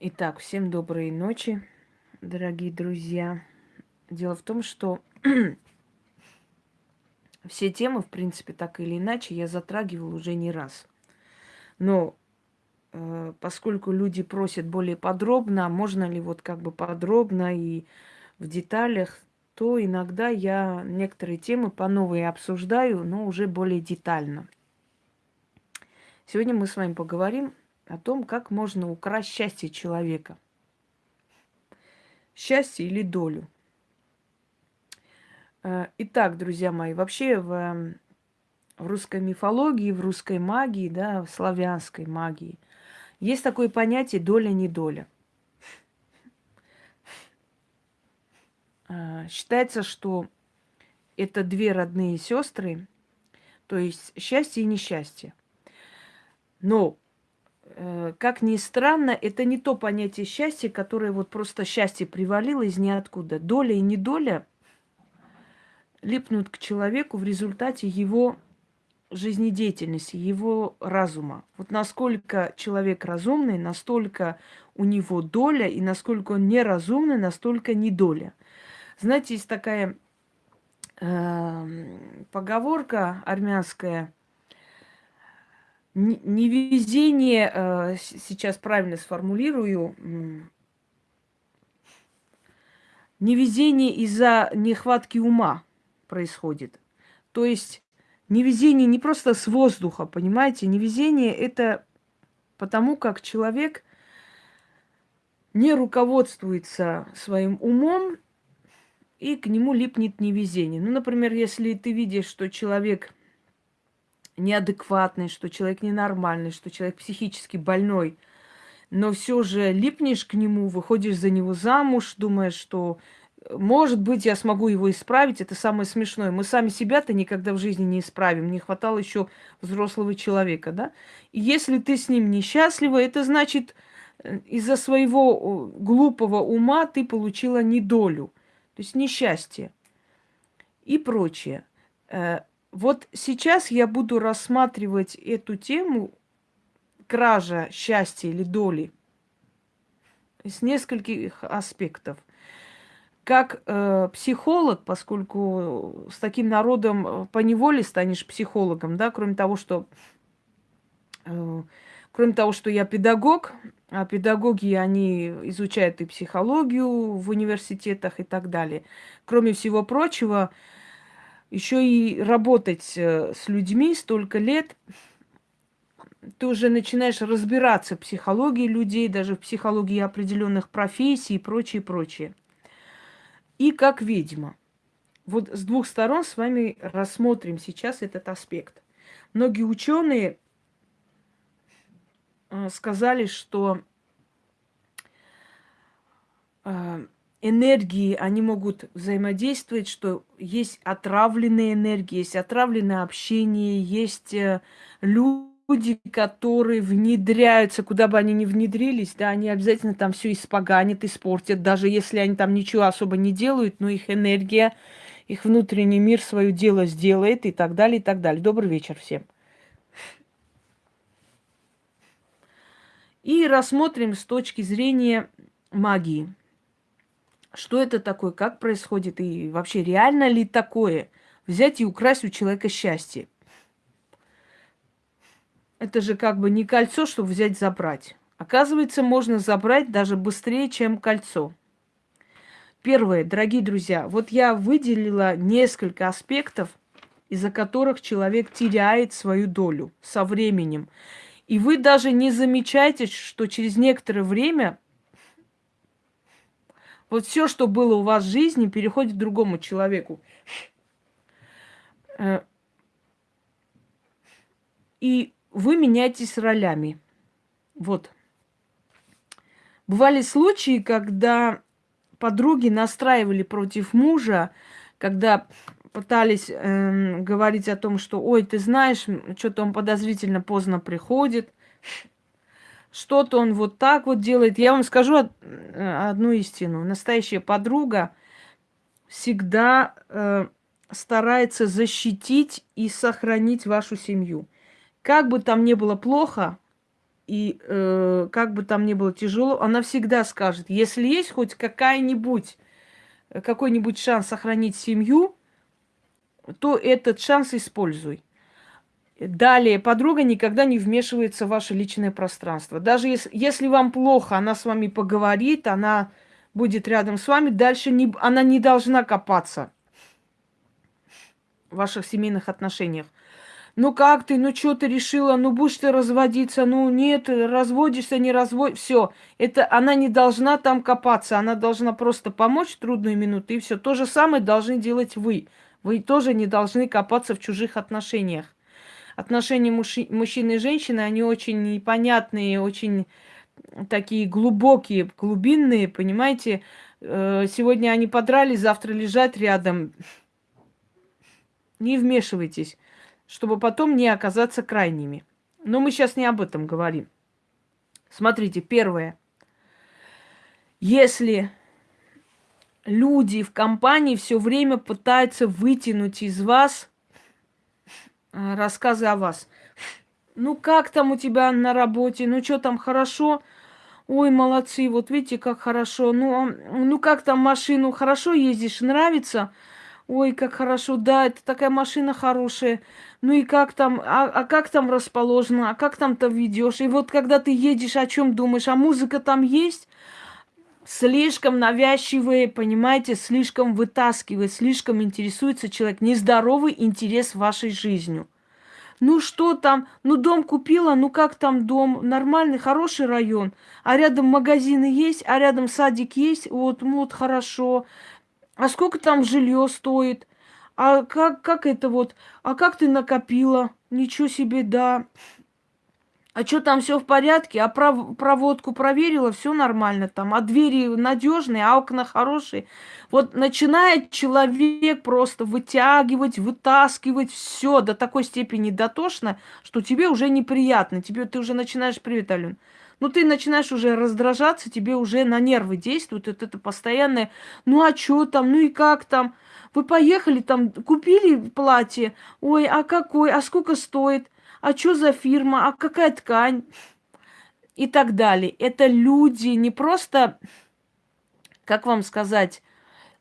Итак, всем доброй ночи, дорогие друзья. Дело в том, что все темы, в принципе, так или иначе, я затрагивала уже не раз. Но э, поскольку люди просят более подробно, можно ли вот как бы подробно и в деталях, то иногда я некоторые темы по новой обсуждаю, но уже более детально. Сегодня мы с вами поговорим о том, как можно украсть счастье человека. Счастье или долю. Э, итак, друзья мои, вообще в, в русской мифологии, в русской магии, да, в славянской магии есть такое понятие доля-недоля. Э, считается, что это две родные сестры, то есть счастье и несчастье. Но как ни странно, это не то понятие счастья, которое вот просто счастье привалило из ниоткуда. Доля и недоля липнут к человеку в результате его жизнедеятельности, его разума. Вот насколько человек разумный, настолько у него доля, и насколько он неразумный, настолько недоля. Знаете, есть такая э, поговорка армянская – невезение, э, сейчас правильно сформулирую, невезение из-за нехватки ума происходит. То есть невезение не просто с воздуха, понимаете? Невезение это потому, как человек не руководствуется своим умом, и к нему липнет невезение. Ну, например, если ты видишь, что человек неадекватный, что человек ненормальный, что человек психически больной, но все же липнешь к нему, выходишь за него замуж, думаешь, что может быть, я смогу его исправить, это самое смешное. Мы сами себя-то никогда в жизни не исправим, не хватало еще взрослого человека, да? И если ты с ним несчастлива, это значит, э, из-за своего глупого ума ты получила недолю, то есть несчастье и прочее. Вот сейчас я буду рассматривать эту тему кража счастья или доли с нескольких аспектов. Как э, психолог, поскольку с таким народом э, по неволе станешь психологом, да, кроме того, что э, кроме того, что я педагог, а педагоги, они изучают и психологию в университетах и так далее. Кроме всего прочего, э, еще и работать э, с людьми столько лет, ты уже начинаешь разбираться в психологии людей, даже в психологии определенных профессий и прочее, прочее. И как ведьма. Вот с двух сторон с вами рассмотрим сейчас этот аспект. Многие ученые э, сказали, что э, энергии, они могут взаимодействовать, что есть отравленные энергии, есть отравленное общение, есть э, люди, которые внедряются, куда бы они ни внедрились, да, они обязательно там все испоганят, испортят, даже если они там ничего особо не делают, но их энергия, их внутренний мир свое дело сделает и так далее, и так далее. Добрый вечер всем. И рассмотрим с точки зрения магии. Что это такое, как происходит и вообще реально ли такое взять и украсть у человека счастье? Это же как бы не кольцо, чтобы взять забрать. Оказывается, можно забрать даже быстрее, чем кольцо. Первое, дорогие друзья, вот я выделила несколько аспектов, из-за которых человек теряет свою долю со временем. И вы даже не замечаете, что через некоторое время вот все, что было у вас в жизни, переходит к другому человеку. Э, и вы меняетесь ролями. Вот. Бывали случаи, когда подруги настраивали против мужа, когда пытались э, говорить о том, что, ой, ты знаешь, что-то он подозрительно поздно приходит, что-то он вот так вот делает. Я вам скажу э, одну истину. Настоящая подруга всегда э, старается защитить и сохранить вашу семью. Как бы там ни было плохо, И э, как бы там ни было тяжело, она всегда скажет, если есть хоть какая-нибудь, какой-нибудь шанс сохранить семью, то этот шанс используй. Далее, подруга никогда не вмешивается в ваше личное пространство. Даже если, если вам плохо, она с вами поговорит, она будет рядом с вами, дальше не, она не должна копаться в ваших семейных отношениях. Ну как ты, ну что ты решила, ну будешь ты разводиться, ну нет, разводишься, не разводишься, все. Это она не должна там копаться, она должна просто помочь в трудную минуту, и все. То же самое должны делать вы. Вы тоже не должны копаться в чужих отношениях отношения мужчины и женщины, они очень непонятные, очень такие глубокие, глубинные, понимаете. Э, сегодня они подрались, завтра лежат рядом. Не вмешивайтесь, чтобы потом не оказаться крайними. Но мы сейчас не об этом говорим. Смотрите, первое. Если люди в компании все время пытаются вытянуть из вас рассказы о вас. Ну, как там у тебя на работе? Ну, что там, хорошо? Ой, молодцы, вот видите, как хорошо. Ну, а, ну как там машину? Хорошо ездишь? Нравится? Ой, как хорошо, да, это такая машина хорошая. Ну и как там, а, а как там расположено, а как там-то ведешь? И вот когда ты едешь, о чем думаешь? А музыка там есть? Слишком навязчивые, понимаете, слишком вытаскивает, слишком интересуется человек. Нездоровый интерес вашей жизнью. Ну что там, ну дом купила, ну как там дом, нормальный, хороший район, а рядом магазины есть, а рядом садик есть, вот, ну вот хорошо. А сколько там жилье стоит? А как, как это вот, а как ты накопила? Ничего себе, да а что там все в порядке, а пров проводку проверила, все нормально там, а двери надежные, а окна хорошие. Вот начинает человек просто вытягивать, вытаскивать все до такой степени дотошно, что тебе уже неприятно, тебе ты уже начинаешь, привет, Ален, ну ты начинаешь уже раздражаться, тебе уже на нервы действует вот это постоянное, ну а что там, ну и как там, вы поехали там, купили платье, ой, а какой, а сколько стоит – а что за фирма, а какая ткань и так далее. Это люди не просто, как вам сказать,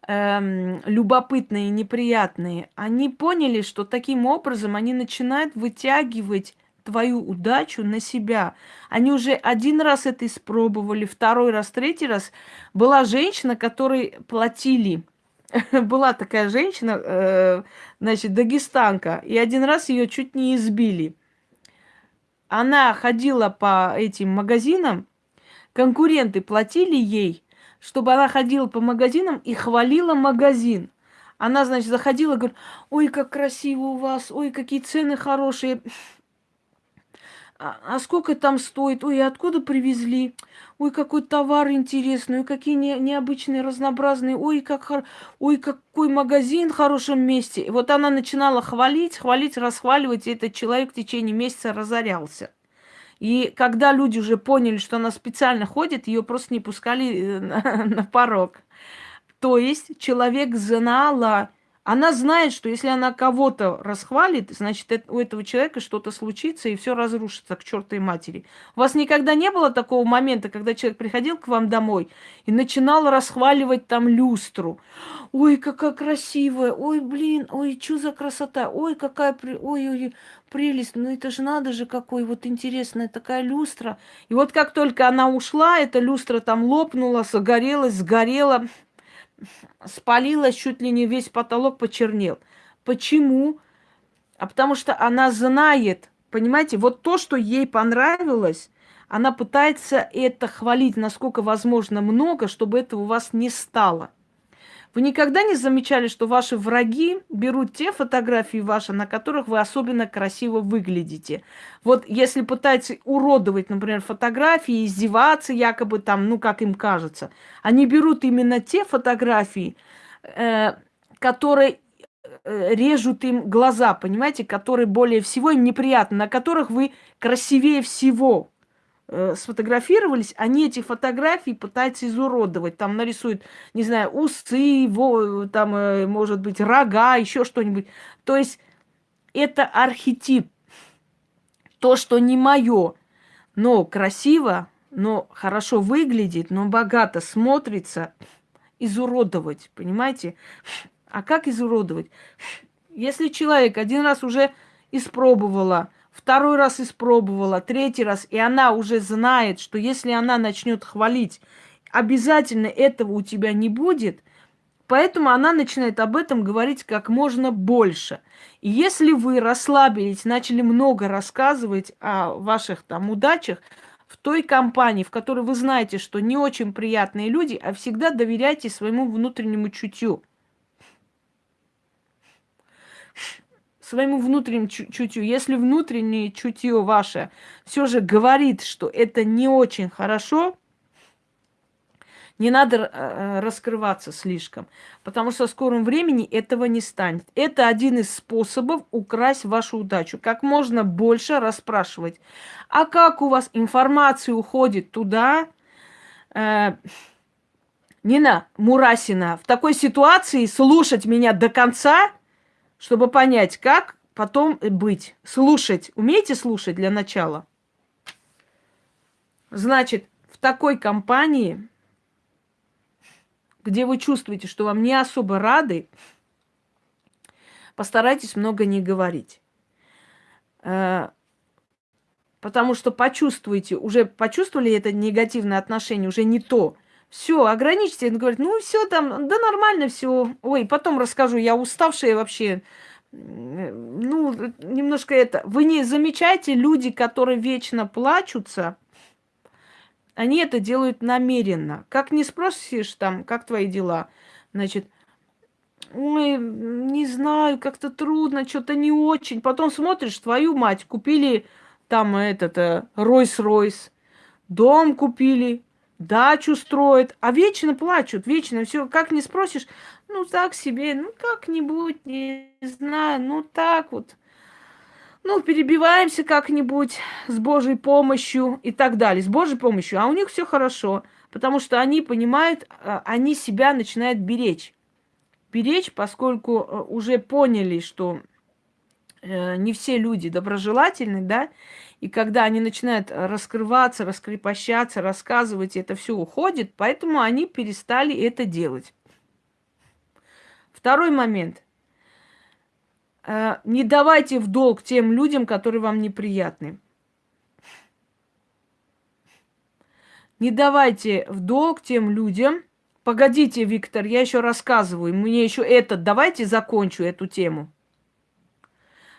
эм, любопытные, неприятные. Они поняли, что таким образом они начинают вытягивать твою удачу на себя. Они уже один раз это испробовали, второй раз, третий раз. Была женщина, которой платили. Была такая женщина, э, значит, дагестанка, и один раз ее чуть не избили она ходила по этим магазинам, конкуренты платили ей, чтобы она ходила по магазинам и хвалила магазин. Она, значит, заходила говорит, ой, как красиво у вас, ой, какие цены хорошие. А, а сколько там стоит? Ой, откуда привезли? Ой, какой товар интересный, ой, какие не, необычные, разнообразные, ой, как, ой, какой магазин в хорошем месте. И вот она начинала хвалить, хвалить, расхваливать, и этот человек в течение месяца разорялся. И когда люди уже поняли, что она специально ходит, ее просто не пускали э, на, на порог. То есть человек знала, она знает, что если она кого-то расхвалит, значит, у этого человека что-то случится, и все разрушится к чертовой матери. У вас никогда не было такого момента, когда человек приходил к вам домой и начинал расхваливать там люстру. Ой, какая красивая, ой, блин, ой, что за красота, ой, какая, при... ой, ой, прелесть, ну это же надо же, какой вот интересная такая люстра. И вот как только она ушла, эта люстра там лопнула, загорелась, сгорела спалилась, чуть ли не весь потолок почернел. Почему? А потому что она знает, понимаете, вот то, что ей понравилось, она пытается это хвалить, насколько возможно много, чтобы этого у вас не стало. Вы никогда не замечали, что ваши враги берут те фотографии ваши, на которых вы особенно красиво выглядите? Вот если пытаются уродовать, например, фотографии, издеваться якобы там, ну, как им кажется, они берут именно те фотографии, э, которые э, режут им глаза, понимаете, которые более всего им неприятны, на которых вы красивее всего э, сфотографировались, они эти фотографии пытаются изуродовать. Там нарисуют, не знаю, усы, во, там, э, может быть, рога, еще что-нибудь. То есть это архетип, то, что не мое. но красиво, но хорошо выглядит, но богато смотрится, изуродовать, понимаете? А как изуродовать? Если человек один раз уже испробовала, второй раз испробовала, третий раз, и она уже знает, что если она начнет хвалить, обязательно этого у тебя не будет, поэтому она начинает об этом говорить как можно больше. И если вы расслабились, начали много рассказывать о ваших там удачах, в той компании, в которой вы знаете, что не очень приятные люди, а всегда доверяйте своему внутреннему чутью. Своему внутреннему чутью. Если внутреннее чутье ваше все же говорит, что это не очень хорошо, не надо э, э, раскрываться слишком, потому что в скором времени этого не станет. Это один из способов украсть вашу удачу. Как можно больше расспрашивать. А как у вас информация уходит туда? Э, Нина Мурасина, в такой ситуации слушать меня до конца, чтобы понять, как потом быть. Слушать. Умеете слушать для начала? Значит, в такой компании где вы чувствуете, что вам не особо рады, постарайтесь много не говорить. Э, потому что почувствуете, уже почувствовали это негативное отношение, уже не то. Все, ограничьте. Он говорит, ну все там, да нормально все. Ой, потом расскажу, я уставшая вообще. Ну, немножко это. Вы не замечаете люди, которые вечно плачутся, они это делают намеренно. Как не спросишь там, как твои дела, значит, ой, не знаю, как-то трудно, что-то не очень. Потом смотришь, твою мать, купили там этот э, Ройс-Ройс, дом купили, дачу строят, а вечно плачут, вечно все, как не спросишь, ну так себе, ну как-нибудь, не знаю, ну так вот ну, перебиваемся как-нибудь с Божьей помощью и так далее, с Божьей помощью, а у них все хорошо, потому что они понимают, а, они себя начинают беречь. Беречь, поскольку э, уже поняли, что э, не все люди доброжелательны, да, и когда они начинают раскрываться, раскрепощаться, рассказывать, это все уходит, поэтому они перестали это делать. Второй момент – Э, не давайте в долг тем людям, которые вам неприятны. Не давайте в долг тем людям. Погодите, Виктор, я еще рассказываю. Мне еще этот. Давайте закончу эту тему.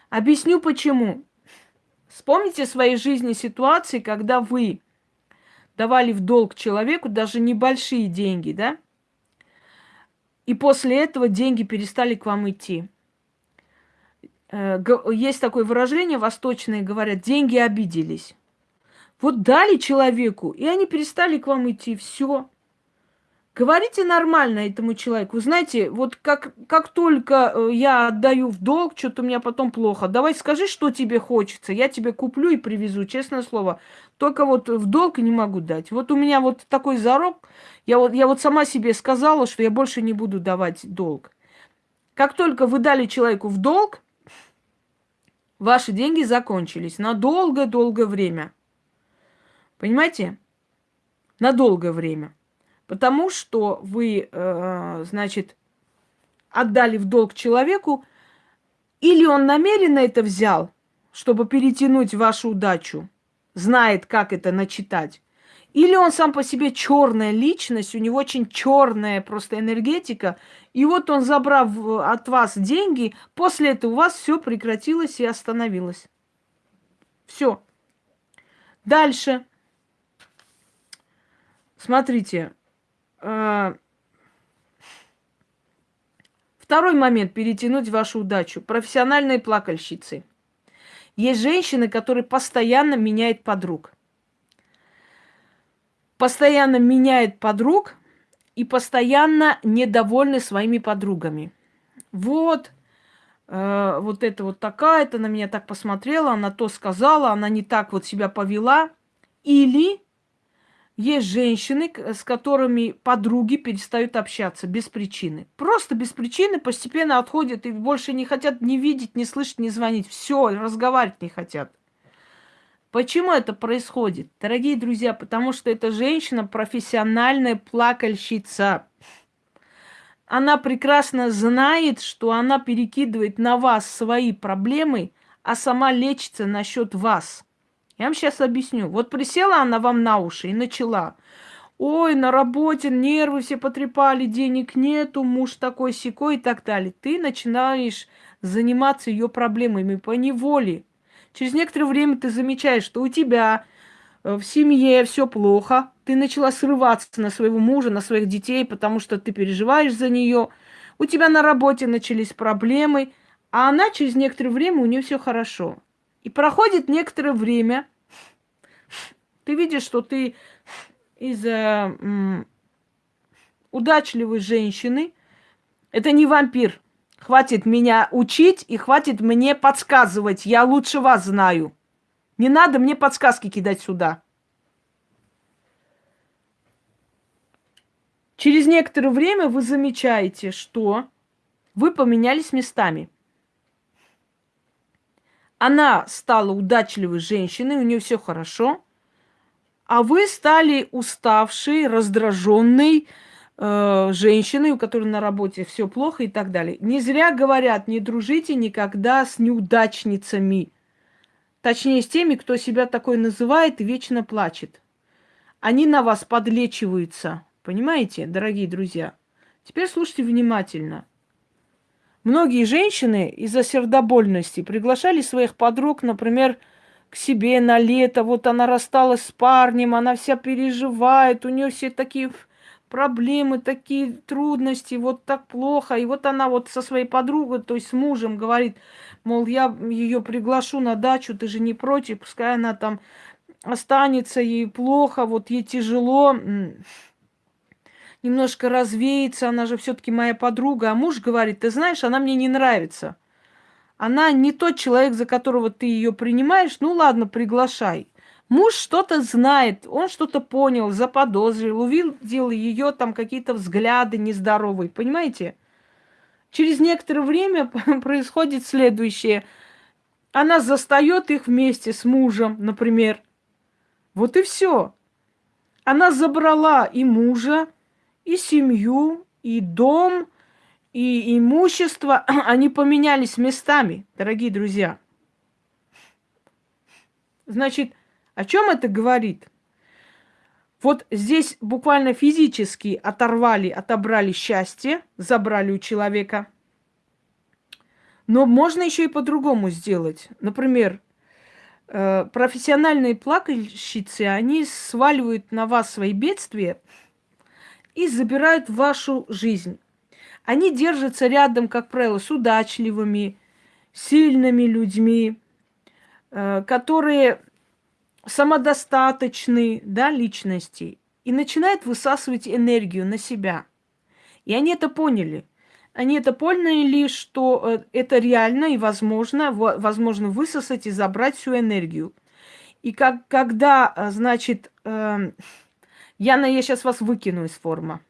Объясню почему. Вспомните в своей жизни ситуации, когда вы давали в долг человеку даже небольшие деньги, да? И после этого деньги перестали к вам идти. Э, есть такое выражение восточное, говорят, деньги обиделись. Вот дали человеку, и они перестали к вам идти, все. Говорите нормально этому человеку. Знаете, вот как, как только э, я отдаю в долг, что-то у меня потом плохо. Давай скажи, что тебе хочется. Я тебе куплю и привезу, честное слово. Только вот в долг не могу дать. Вот у меня вот такой зарок. Я вот, я вот сама себе сказала, что я больше не буду давать долг. Как только вы дали человеку в долг, ваши деньги закончились на долгое-долгое время. Понимаете? На долгое время. Потому что вы, э, значит, отдали в долг человеку, или он намеренно это взял, чтобы перетянуть вашу удачу, знает, как это начитать, или он сам по себе черная личность, у него очень черная просто энергетика, и вот он, забрав от вас деньги, после этого у вас все прекратилось и остановилось. Все. Дальше. Смотрите. Э, второй момент перетянуть вашу удачу. Профессиональные плакальщицы. Есть женщины, которые постоянно меняют подруг постоянно меняет подруг и постоянно недовольны своими подругами. Вот, э, вот это вот такая-то на меня так посмотрела, она то сказала, она не так вот себя повела. Или есть женщины, с которыми подруги перестают общаться без причины. Просто без причины постепенно отходят и больше не хотят ни видеть, ни слышать, ни звонить. Все, разговаривать не хотят. Почему это происходит? Дорогие друзья, потому что эта женщина профессиональная плакальщица. Она прекрасно знает, что она перекидывает на вас свои проблемы, а сама лечится насчет вас. Я вам сейчас объясню. Вот присела она вам на уши и начала. Ой, на работе нервы все потрепали, денег нету, муж такой секой и так далее. Ты начинаешь заниматься ее проблемами по неволе. Через некоторое время ты замечаешь, что у тебя э, в семье все плохо, ты начала срываться на своего мужа, на своих детей, потому что ты переживаешь за нее. У тебя на работе начались проблемы, а она через некоторое время у нее все хорошо. И проходит некоторое время, ты видишь, что ты из э, удачливой женщины, это не вампир, Хватит меня учить и хватит мне подсказывать. Я лучше вас знаю. Не надо мне подсказки кидать сюда. Через некоторое время вы замечаете, что вы поменялись местами. Она стала удачливой женщиной, у нее все хорошо, а вы стали уставшей, раздраженной, э, женщиной, у которой на работе все плохо и так далее. Не зря говорят, не дружите никогда с неудачницами. Точнее, с теми, кто себя такой называет и вечно плачет. Они на вас подлечиваются. Понимаете, дорогие друзья? Теперь слушайте внимательно. Многие женщины из-за сердобольности приглашали своих подруг, например, к себе на лето. Вот она рассталась с парнем, она вся переживает, у нее все такие проблемы, такие трудности, вот так плохо. И вот она вот со своей подругой, то есть с мужем говорит, мол, я ее приглашу на дачу, ты же не против, пускай она там останется, ей плохо, вот ей тяжело, немножко развеется, она же все-таки моя подруга. А муж говорит, ты знаешь, она мне не нравится. Она не тот человек, за которого ты ее принимаешь, ну ладно, приглашай. Муж что-то знает, он что-то понял, заподозрил, увидел ее там какие-то взгляды нездоровые, понимаете? Через некоторое время происходит следующее. Она застает их вместе с мужем, например. Вот и все. Она забрала и мужа, и семью, и дом, и имущество. Они поменялись местами, дорогие друзья. Значит, о чем это говорит? Вот здесь буквально физически оторвали, отобрали счастье, забрали у человека. Но можно еще и по-другому сделать. Например, э, профессиональные плакальщицы, они сваливают на вас свои бедствия и забирают вашу жизнь. Они держатся рядом, как правило, с удачливыми, сильными людьми, э, которые самодостаточные да, личности и начинает высасывать энергию на себя. И они это поняли. Они это поняли, что э, это реально и возможно, возможно высосать и забрать всю энергию. И как, когда, э, значит, э, Яна, я сейчас вас выкину из формы.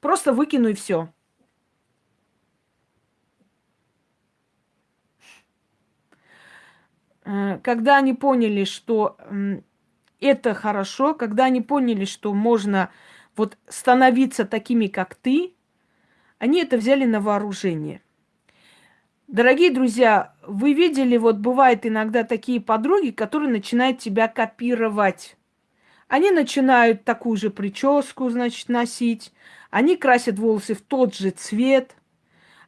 Просто выкину и все. Э, когда они поняли, что это хорошо, когда они поняли, что можно вот становиться такими, как ты, они это взяли на вооружение. Дорогие друзья, вы видели, вот бывает иногда такие подруги, которые начинают тебя копировать. Они начинают такую же прическу, значит, носить. Они красят волосы в тот же цвет –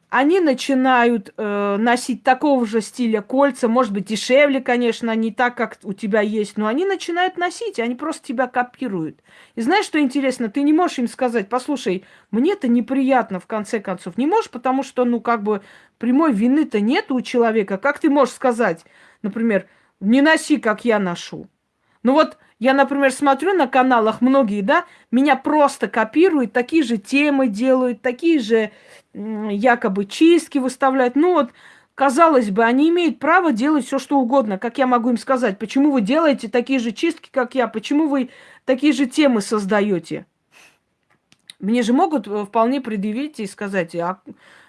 они начинают э, носить такого же стиля кольца, может быть, дешевле, конечно, не так, как у тебя есть, но они начинают носить, они просто тебя копируют. И знаешь, что интересно? Ты не можешь им сказать, послушай, мне это неприятно, в конце концов. Не можешь, потому что, ну, как бы, прямой вины-то нет у человека. Как ты можешь сказать, например, не носи, как я ношу? Ну вот, я, например, смотрю на каналах многие, да, меня просто копируют, такие же темы делают, такие же якобы чистки выставляют. Ну вот, казалось бы, они имеют право делать все, что угодно. Как я могу им сказать, почему вы делаете такие же чистки, как я, почему вы такие же темы создаете? Мне же могут э, вполне предъявить и сказать, а,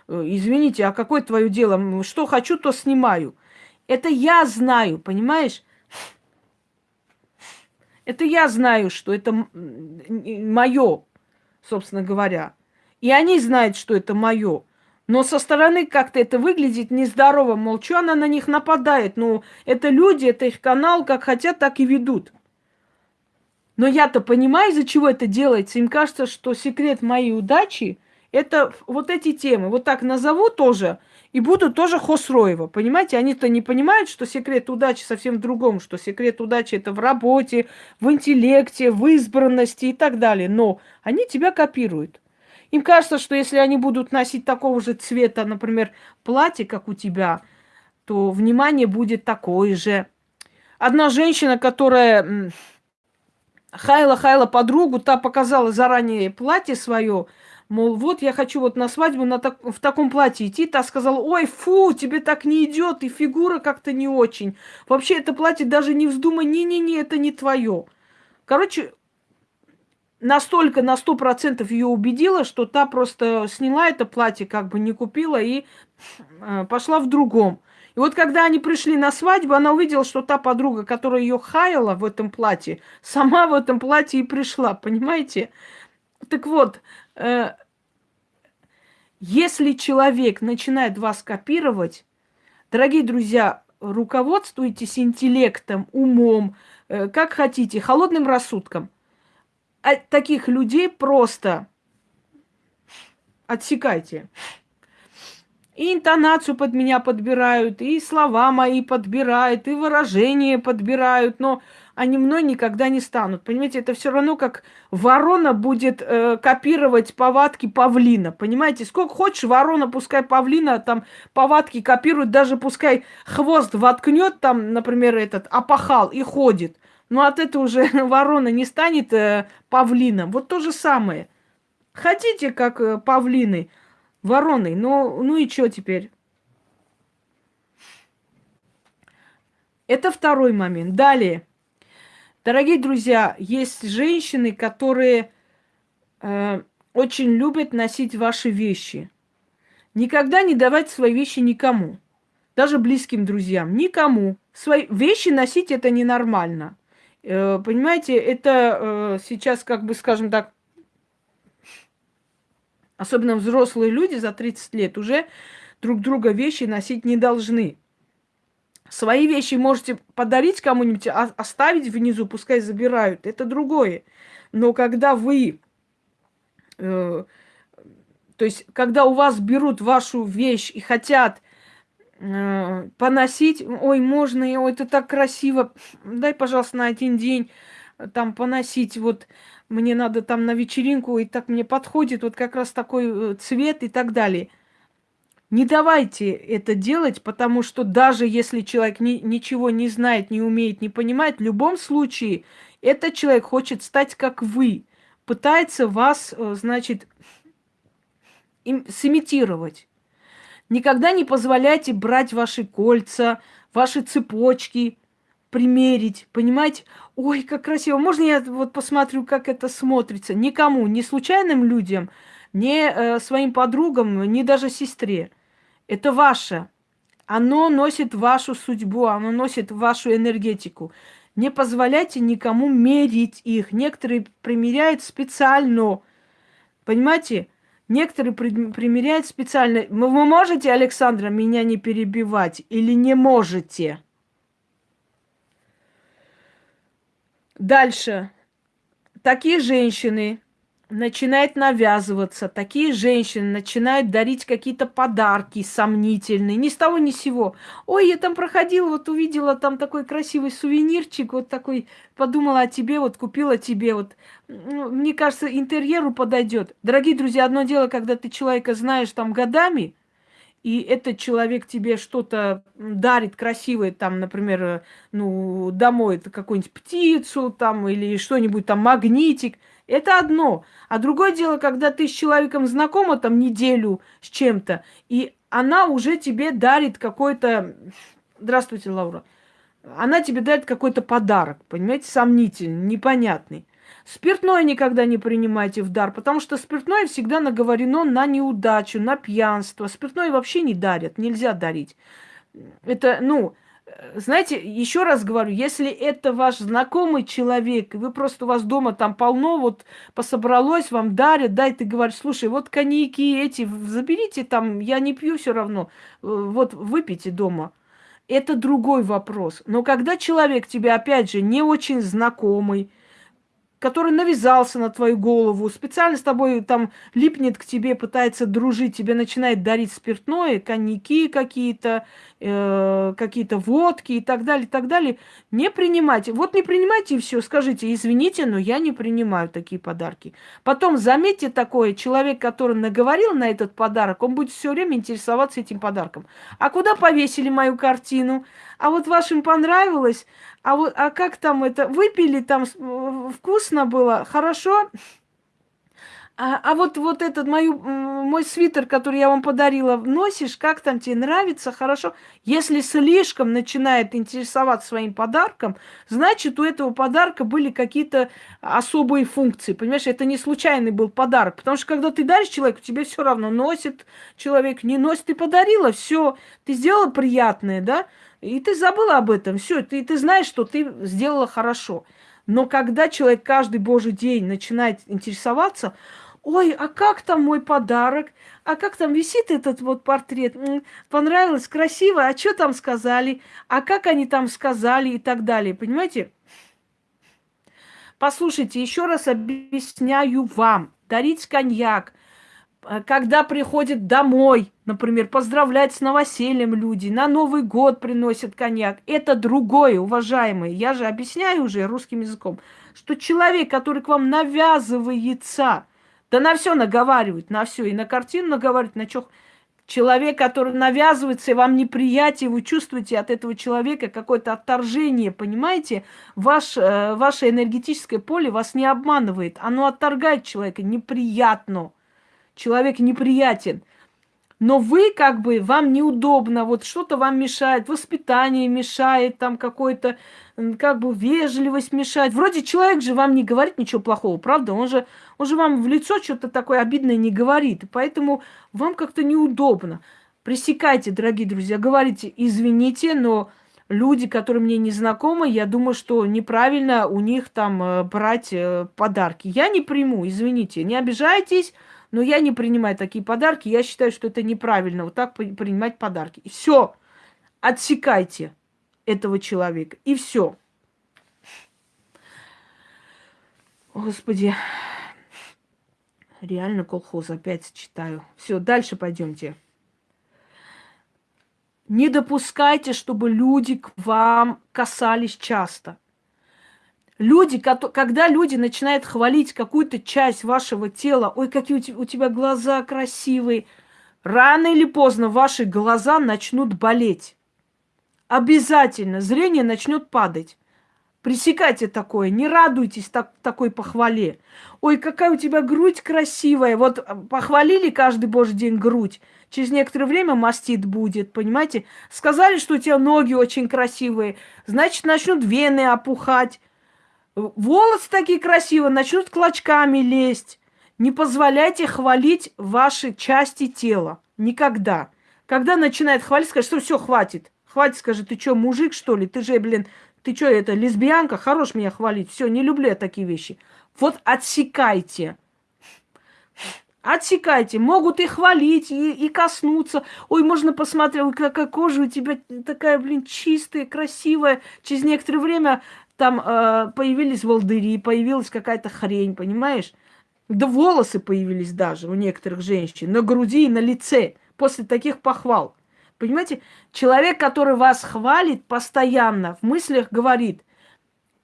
э, извините, а какое твое дело? Что хочу, то снимаю. Это я знаю, понимаешь? Это я знаю, что это мое, собственно говоря. И они знают, что это мое. Но со стороны как-то это выглядит нездорово. Мол, что она на них нападает? Ну, это люди, это их канал, как хотят, так и ведут. Но я-то понимаю, из-за чего это делается. Им кажется, что секрет моей удачи – это вот эти темы. Вот так назову тоже, и буду тоже Хосроева. Понимаете, они-то не понимают, что секрет удачи совсем в другом, что секрет удачи – это в работе, в интеллекте, в избранности и так далее. Но они тебя копируют. Им кажется, что если они будут носить такого же цвета, например, платье, как у тебя, то внимание будет такое же. Одна женщина, которая хаяла-хаяла подругу, та показала заранее платье свое, мол, вот я хочу вот на свадьбу на так, в таком платье идти. Та сказала, ой, фу, тебе так не идет, и фигура как-то не очень. Вообще это платье даже не вздумай, не-не-не, это не твое. Короче, настолько на сто процентов ее убедила, что та просто сняла это платье, как бы не купила и э, пошла в другом. И вот когда они пришли на свадьбу, она увидела, что та подруга, которая ее хаяла в этом платье, сама в этом платье и пришла, понимаете? Так вот, если человек начинает вас копировать, дорогие друзья, руководствуйтесь интеллектом, умом, э, как хотите, холодным рассудком – а таких людей просто отсекайте. И интонацию под меня подбирают, и слова мои подбирают, и выражения подбирают, но они мной никогда не станут. Понимаете, это все равно как ворона будет э, копировать повадки павлина. Понимаете, сколько хочешь ворона, пускай павлина там повадки копирует, даже пускай хвост воткнет там, например, этот опахал и ходит. Но от этого уже ворона не станет э, павлином. Вот то же самое. Хотите, как э, павлины, вороны, но ну и что теперь? Это второй момент. Далее. Дорогие друзья, есть женщины, которые э, очень любят носить ваши вещи. Никогда не давать свои вещи никому, даже близким друзьям, никому. Свои вещи носить это ненормально. Э, понимаете, это э, сейчас, как бы, скажем так, особенно взрослые люди за 30 лет уже друг друга вещи носить не должны. Свои вещи можете подарить кому-нибудь, а оставить внизу, пускай забирают. Это другое. Но когда вы, э, то есть, когда у вас берут вашу вещь и хотят Э, поносить, ой, можно, ой, это так красиво, дай, пожалуйста, на один день э, там поносить, вот мне надо там на вечеринку, и так мне подходит вот как раз такой э, цвет и так далее. Не давайте это делать, потому что даже если человек ни, ничего не знает, не умеет, не понимает, в любом случае этот человек хочет стать как вы, пытается вас, значит, им, сымитировать. Никогда не позволяйте брать ваши кольца, ваши цепочки, примерить, понимаете? Ой, как красиво. Можно я вот посмотрю, как это смотрится? Никому, ни случайным людям, ни э, своим подругам, ни даже сестре. Это ваше. Оно носит вашу судьбу, оно носит вашу энергетику. Не позволяйте никому мерить их. Некоторые примеряют специально. Понимаете? Некоторые примеряют специально. Вы можете, Александра, меня не перебивать или не можете? Дальше. Такие женщины начинает навязываться, такие женщины начинают дарить какие-то подарки сомнительные, ни с того ни с сего. Ой, я там проходила, вот увидела там такой красивый сувенирчик, вот такой, подумала о тебе, вот купила тебе, вот. Ну, мне кажется, интерьеру подойдет. Дорогие друзья, одно дело, когда ты человека знаешь там годами, и этот человек тебе что-то дарит красивое, там, например, э, ну, домой это какую-нибудь птицу там или что-нибудь там, магнитик – это одно. А другое дело, когда ты с человеком знакома там неделю с чем-то, и она уже тебе дарит какой-то... Здравствуйте, Лаура. Она тебе дарит какой-то подарок, понимаете, сомнительный, непонятный. Спиртное никогда не принимайте в дар, потому что спиртное всегда наговорено на неудачу, на пьянство. Спиртное вообще не дарят, нельзя дарить. Это, ну, знаете, еще раз говорю, если это ваш знакомый человек, вы просто у вас дома там полно, вот пособралось, вам дарят, дай ты говоришь, слушай, вот коньяки эти, заберите там, я не пью все равно, э, вот выпейте дома. Это другой вопрос. Но когда человек тебе, опять же, не очень знакомый, который навязался на твою голову, специально с тобой там липнет к тебе, пытается дружить, тебе начинает дарить спиртное, коньяки какие-то, э, какие-то водки и так далее, и так далее, не принимайте. Вот не принимайте и все, скажите, извините, но я не принимаю такие подарки. Потом заметьте такое, человек, который наговорил на этот подарок, он будет все время интересоваться этим подарком. А куда повесили мою картину? А вот вашим понравилось? А вот, а как там это, выпили там, вкусно было, хорошо? А, а вот, вот этот мою, мой свитер, который я вам подарила, носишь, как там тебе нравится, хорошо? Если слишком начинает интересоваться своим подарком, значит, у этого подарка были какие-то особые функции. Понимаешь, это не случайный был подарок. Потому что когда ты даришь человеку, тебе все равно носит человек, не носит, ты подарила, все, ты сделала приятное, да? И ты забыла об этом, все, ты, ты знаешь, что ты сделала хорошо. Но когда человек каждый божий день начинает интересоваться, ой, а как там мой подарок? А как там висит этот вот портрет? Понравилось, красиво, а что там сказали? А как они там сказали и так далее, понимаете? Послушайте, еще раз объясняю вам. Дарить коньяк, э, когда приходит домой, например, поздравлять с новосельем люди, на Новый год приносят коньяк. Это другое, уважаемые. Я же объясняю уже русским языком, что человек, который к вам навязывается, да на все наговаривать, на все. И на картину наговаривать, на что. Человек, который навязывается, и вам неприятие, вы чувствуете от этого человека какое-то отторжение, понимаете? Ваш, э, ваше энергетическое поле вас не обманывает. Оно отторгает человека, неприятно. Человек неприятен но вы как бы, вам неудобно, вот что-то вам мешает, воспитание мешает, там какой-то, как бы, вежливость мешает. Вроде человек же вам не говорит ничего плохого, правда? Он же, он же вам в лицо что-то такое обидное не говорит, поэтому вам как-то неудобно. Пресекайте, дорогие друзья, говорите, извините, но люди, которые мне не знакомы, я думаю, что неправильно у них там э, брать э, подарки. Я не приму, извините, не обижайтесь, но я не принимаю такие подарки. Я считаю, что это неправильно вот так принимать подарки. Все. Отсекайте этого человека. И все. Господи. Реально колхоз опять читаю. Все, дальше пойдемте. Не допускайте, чтобы люди к вам касались часто. Люди, когда люди начинают хвалить какую-то часть вашего тела, ой, какие у тебя глаза красивые, рано или поздно ваши глаза начнут болеть. Обязательно зрение начнет падать. Пресекайте такое, не радуйтесь так, такой похвале. Ой, какая у тебя грудь красивая. Вот а, похвалили каждый божий день грудь. Через некоторое время мастит будет, понимаете? Сказали, что у тебя ноги очень красивые. Значит, начнут вены опухать. Волосы такие красивые, начнут клочками лезть. Не позволяйте хвалить ваши части тела. Никогда. Когда начинает хвалить, скажет, что все, хватит. Хватит, скажет, ты что, мужик, что ли? Ты же, блин, ты что, это, лесбиянка? Хорош меня хвалить. Все, не люблю я такие вещи. Вот отсекайте. Отсекайте. Могут и хвалить, и, и коснуться. Ой, можно посмотреть, какая кожа у тебя такая, блин, чистая, красивая. Через некоторое время там э, появились волдыри, появилась какая-то хрень, понимаешь? Да волосы появились даже у некоторых женщин, на груди и на лице после таких похвал. Понимаете, человек, который вас хвалит постоянно, в мыслях говорит,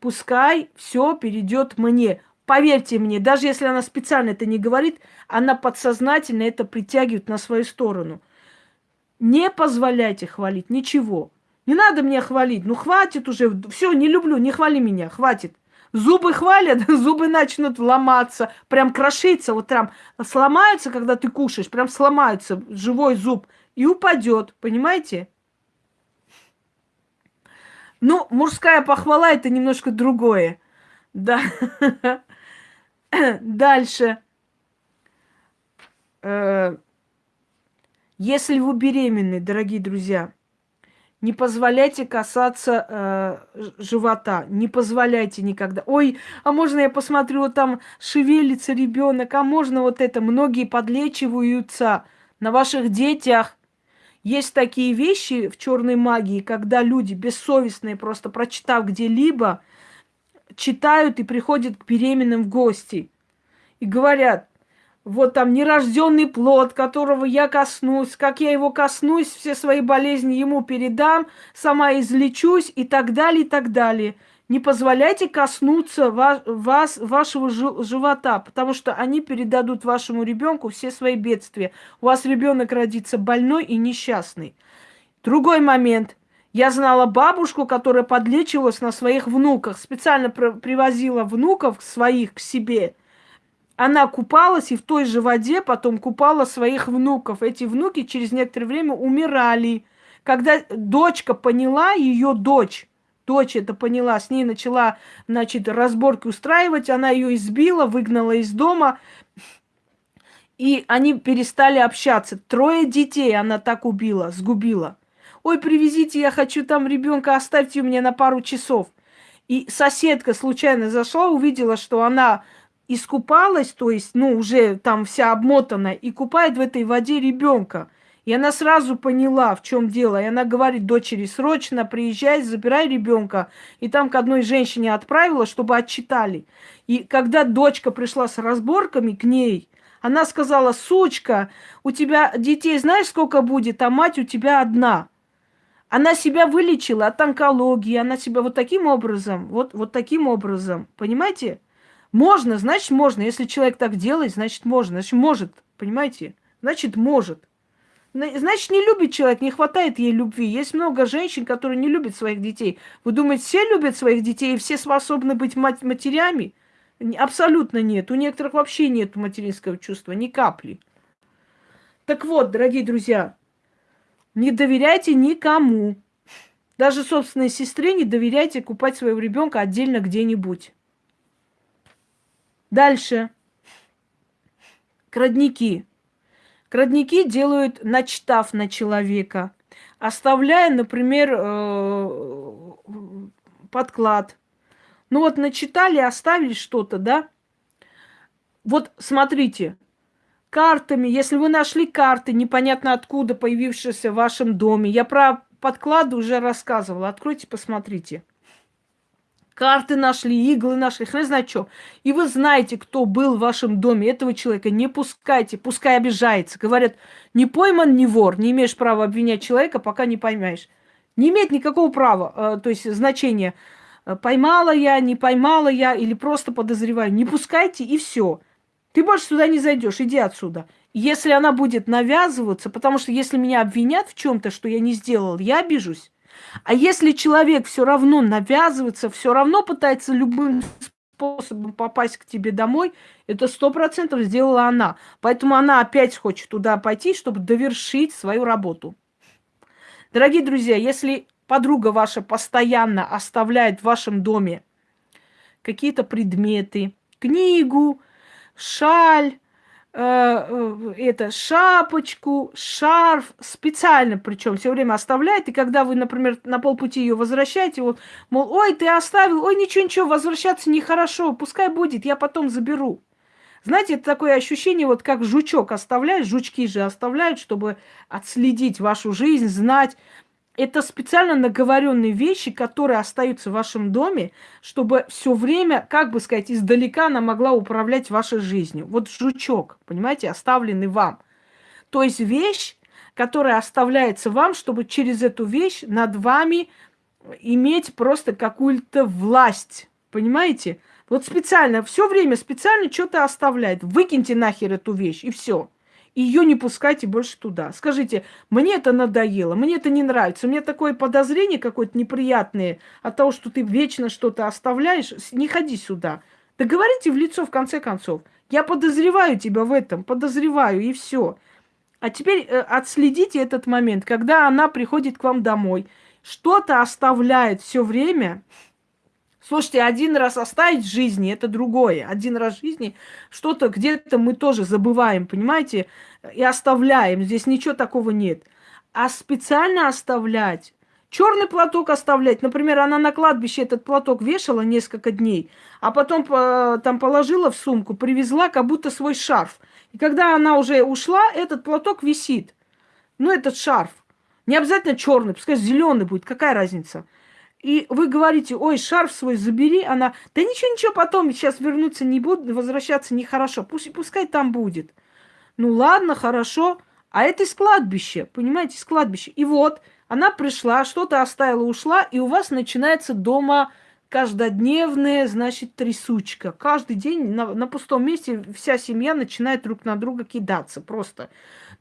пускай все перейдет мне. Поверьте мне, даже если она специально это не говорит, она подсознательно это притягивает на свою сторону. Не позволяйте хвалить ничего. Не надо меня хвалить. Ну, хватит уже. Все, не люблю, не хвали меня, хватит. Зубы хвалят, зубы начнут ломаться, прям крошиться, вот прям сломаются, когда ты кушаешь, прям сломается живой зуб и упадет, понимаете? Ну, мужская похвала это немножко другое. Да. Дальше. Э, если вы беременны, дорогие друзья, Не позволяйте касаться э, живота. Не позволяйте никогда. Ой, а можно я посмотрю, вот там шевелится ребенок, а можно вот это. Многие подлечиваются на ваших детях. Есть такие вещи в черной магии, когда люди бессовестные, просто прочитав где-либо, читают и приходят к беременным в гости. И говорят, вот там нерожденный плод, которого я коснусь, как я его коснусь, все свои болезни ему передам, сама излечусь и так далее, и так далее. Не позволяйте коснуться вас, вас вашего живота, потому что они передадут вашему ребенку все свои бедствия. У вас ребенок родится больной и несчастный. Другой момент. Я знала бабушку, которая подлечивалась на своих внуках, специально привозила внуков своих к себе – она купалась и в той же воде потом купала своих внуков. Эти внуки через некоторое время умирали. Когда дочка поняла, ее дочь, дочь это поняла, с ней начала, значит, разборки устраивать, она ее избила, выгнала из дома, и они перестали общаться. Трое детей она так убила, сгубила. Ой, привезите, я хочу там ребенка, оставьте у меня на пару часов. И соседка случайно зашла, увидела, что она искупалась, то есть, ну, уже там вся обмотана, и купает в этой воде ребенка. И она сразу поняла, в чем дело. И она говорит дочери, срочно приезжай, забирай ребенка. И там к одной женщине отправила, чтобы отчитали. И когда дочка пришла с разборками к ней, она сказала, сучка, у тебя детей знаешь сколько будет, а мать у тебя одна. Она себя вылечила от онкологии, она себя вот таким образом, вот, вот таким образом, понимаете? Можно, значит можно. Если человек так делает, значит можно. Значит может, понимаете? Значит может. Значит, не любит человек, не хватает ей любви. Есть много женщин, которые не любят своих детей. Вы думаете, все любят своих детей и все способны быть мать матерями? Абсолютно нет. У некоторых вообще нет материнского чувства, ни капли. Так вот, дорогие друзья, не доверяйте никому. Даже собственной сестре не доверяйте купать своего ребенка отдельно где-нибудь. Дальше. Крадники. Крадники делают, начитав на человека, оставляя, например, э, подклад. Ну вот начитали, оставили что-то, да? Вот смотрите, картами, если вы нашли карты, непонятно откуда появившиеся в вашем доме, я про подклады уже рассказывала, откройте, посмотрите карты нашли, иглы нашли, хрен знает что. И вы знаете, кто был в вашем доме, этого человека не пускайте, пускай обижается. Говорят, не пойман, не вор, не имеешь права обвинять человека, пока не поймаешь. Не имеет никакого права, э, то есть значения. Э, поймала я, не поймала я, или просто подозреваю. Не пускайте, и все. Ты больше сюда не зайдешь, иди отсюда. Если она будет навязываться, потому что если меня обвинят в чем-то, что я не сделал, я обижусь. А если человек все равно навязывается, все равно пытается любым способом попасть к тебе домой, это сто процентов сделала она. Поэтому она опять хочет туда пойти, чтобы довершить свою работу. Дорогие друзья, если подруга ваша постоянно оставляет в вашем доме какие-то предметы, книгу, шаль, это шапочку, шарф, специально причем все время оставляет. И когда вы, например, на полпути ее возвращаете, вот, мол, ой, ты оставил, ой, ничего, ничего, возвращаться нехорошо, пускай будет, я потом заберу. Знаете, это такое ощущение, вот как жучок оставляет, жучки же оставляют, чтобы отследить вашу жизнь, знать, это специально наговоренные вещи, которые остаются в вашем доме, чтобы все время, как бы сказать, издалека она могла управлять вашей жизнью. Вот жучок, понимаете, оставленный вам. То есть вещь, которая оставляется вам, чтобы через эту вещь над вами иметь просто какую-то власть. Понимаете? Вот специально, все время специально что-то оставляет. Выкиньте нахер эту вещь, и все ее не пускайте больше туда. Скажите, мне это надоело, мне это не нравится, у меня такое подозрение какое-то неприятное от того, что ты вечно что-то оставляешь, не ходи сюда. Да говорите в лицо в конце концов. Я подозреваю тебя в этом, подозреваю, и все. А теперь э, отследите этот момент, когда она приходит к вам домой, что-то оставляет все время, Слушайте, один раз оставить жизни – это другое. Один раз жизни что-то где-то мы тоже забываем, понимаете, и оставляем. Здесь ничего такого нет. А специально оставлять Черный платок оставлять. Например, она на кладбище этот платок вешала несколько дней, а потом э, там положила в сумку, привезла как будто свой шарф. И когда она уже ушла, этот платок висит. Ну, этот шарф. Не обязательно черный, пускай зеленый будет, какая разница. И вы говорите, ой, шарф свой забери, она, да ничего, ничего, потом сейчас вернуться не буду, возвращаться нехорошо, пусть, пускай там будет. Ну ладно, хорошо, а это из кладбища, понимаете, из кладбища. И вот, она пришла, что-то оставила, ушла, и у вас начинается дома каждодневная, значит, трясучка. Каждый день на, на пустом месте вся семья начинает друг на друга кидаться. Просто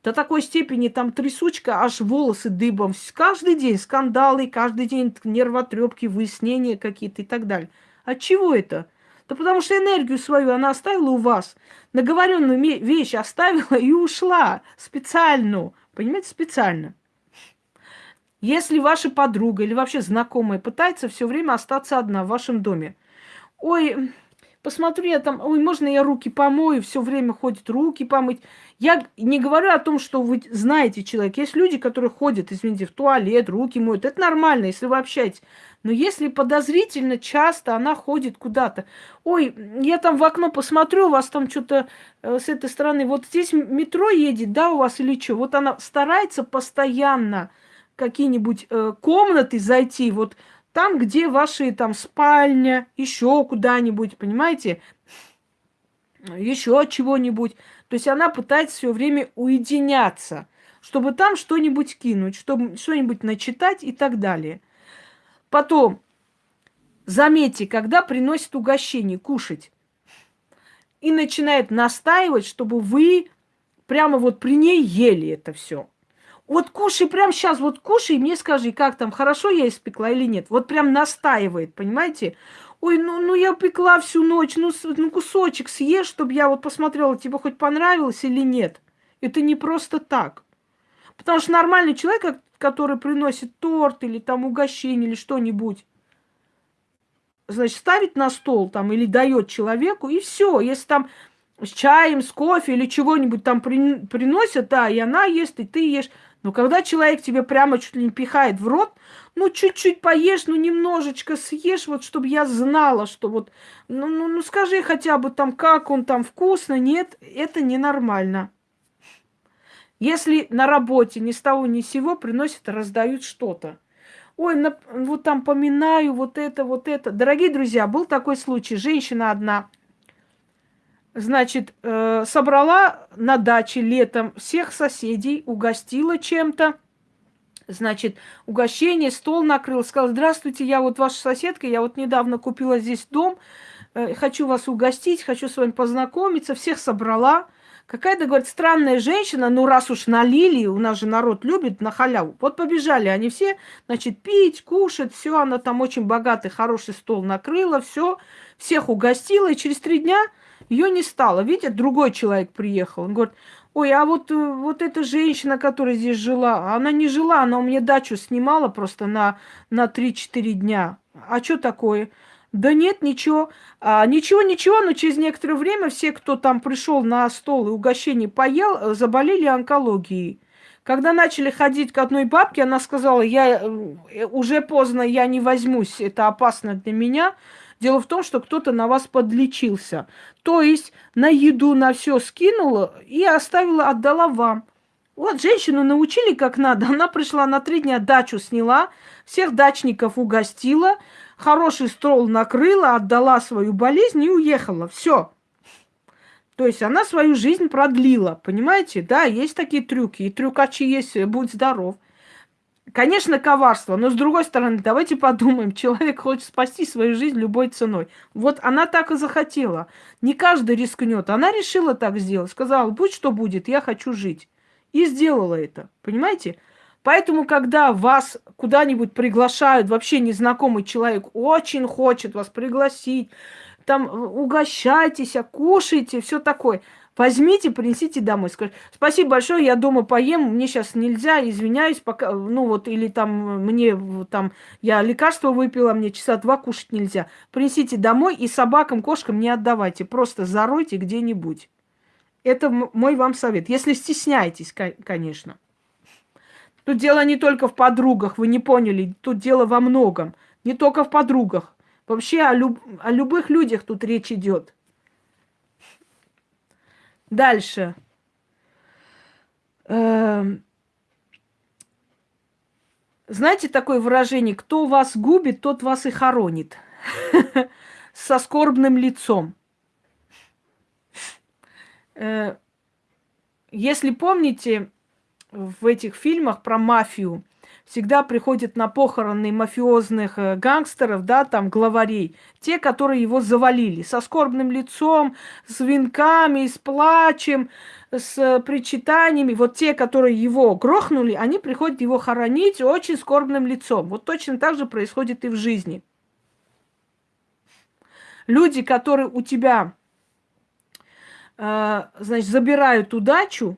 до такой степени там трясучка, аж волосы дыбом. Каждый день скандалы, каждый день нервотрепки, выяснения какие-то и так далее. От чего это? Да потому что энергию свою она оставила у вас. Наговоренную вещь оставила и ушла. Специально. Понимаете, специально. Если ваша подруга или вообще знакомая пытается все время остаться одна в вашем доме, ой, посмотрю я там, ой, можно я руки помою, все время ходит руки помыть. Я не говорю о том, что вы знаете человека. Есть люди, которые ходят, извините, в туалет, руки моют. Это нормально, если вы общаетесь. Но если подозрительно часто она ходит куда-то, ой, я там в окно посмотрю, у вас там что-то э, с этой стороны, вот здесь метро едет, да, у вас или что? Вот она старается постоянно какие-нибудь э, комнаты зайти, вот там, где ваши там спальня, еще куда-нибудь, понимаете, еще чего-нибудь. То есть она пытается все время уединяться, чтобы там что-нибудь кинуть, чтобы что-нибудь начитать и так далее. Потом, заметьте, когда приносит угощение, кушать, и начинает настаивать, чтобы вы прямо вот при ней ели это все. Вот кушай прямо сейчас, вот кушай, мне скажи, как там, хорошо я испекла или нет. Вот прям настаивает, понимаете? Ой, ну, ну я пекла всю ночь, ну, ну кусочек съешь, чтобы я вот посмотрела, тебе хоть понравилось или нет. Это не просто так. Потому что нормальный человек, который приносит торт или там угощение или что-нибудь, значит, ставит на стол там или дает человеку, и все. Если там с чаем, с кофе или чего-нибудь там при, приносят, да, и она ест, и ты ешь. Но когда человек тебе прямо чуть ли не пихает в рот, ну, чуть-чуть поешь, ну, немножечко съешь, вот, чтобы я знала, что вот, ну, ну, ну, скажи хотя бы там, как он там вкусно, нет, это ненормально. Если на работе ни с того ни с сего приносят, раздают что-то. Ой, на, вот там поминаю, вот это, вот это. Дорогие друзья, был такой случай. Женщина одна – значит, э, собрала на даче летом всех соседей, угостила чем-то. Значит, угощение, стол накрыл, сказал, здравствуйте, я вот ваша соседка, я вот недавно купила здесь дом, э, хочу вас угостить, хочу с вами познакомиться, всех собрала. Какая-то, говорит, странная женщина, ну раз уж налили, у нас же народ любит на халяву. Вот побежали они все, значит, пить, кушать, все, она там очень богатый, хороший стол накрыла, все, всех угостила, и через три дня ее не стало. Видите, другой человек приехал. Он говорит, ой, а вот, э, вот эта женщина, которая здесь жила, она не жила, она у меня дачу снимала просто на, на 3-4 дня. А что такое? Да нет, ничего. А, ничего, ничего, но через некоторое время все, кто там пришел на стол и угощение поел, э, заболели онкологией. Когда начали ходить к одной бабке, она сказала, я э, уже поздно, я не возьмусь, это опасно для меня. Дело в том, что кто-то на вас подлечился. То есть на еду, на все скинула и оставила, отдала вам. Вот женщину научили как надо. Она пришла на три дня дачу сняла, всех дачников угостила, хороший стол накрыла, отдала свою болезнь и уехала. Все. То есть она свою жизнь продлила, понимаете? Да, есть такие трюки, и трюкачи есть, будь здоров. Конечно, коварство, но с другой стороны, давайте подумаем, человек хочет спасти свою жизнь любой ценой. Вот она так и захотела. Не каждый рискнет. Она решила так сделать. Сказала, будь что будет, я хочу жить. И сделала это. Понимаете? Поэтому, когда вас куда-нибудь приглашают, вообще незнакомый человек очень хочет вас пригласить, там угощайтесь, кушайте, все такое – Возьмите, принесите домой. Скажите, спасибо большое, я дома поем, мне сейчас нельзя, извиняюсь, пока, ну вот, или там мне, там, я лекарство выпила, мне часа два кушать нельзя. Принесите домой и собакам, кошкам не отдавайте, просто заройте где-нибудь. Это мой вам совет, если стесняетесь, конечно. Тут дело не только в подругах, вы не поняли, тут дело во многом. Не только в подругах. Вообще о, люб... о любых людях тут речь идет. Дальше. Эм... Знаете такое выражение, кто вас губит, тот вас и хоронит. Со скорбным лицом. Э, если помните, в этих фильмах про мафию всегда приходят на похороны мафиозных э, гангстеров, да, там, главарей, те, которые его завалили, со скорбным лицом, с венками, с плачем, с э, причитаниями. Вот те, которые его грохнули, они приходят его хоронить очень скорбным лицом. Вот точно так же происходит и в жизни. Люди, которые у тебя, э, значит, забирают удачу,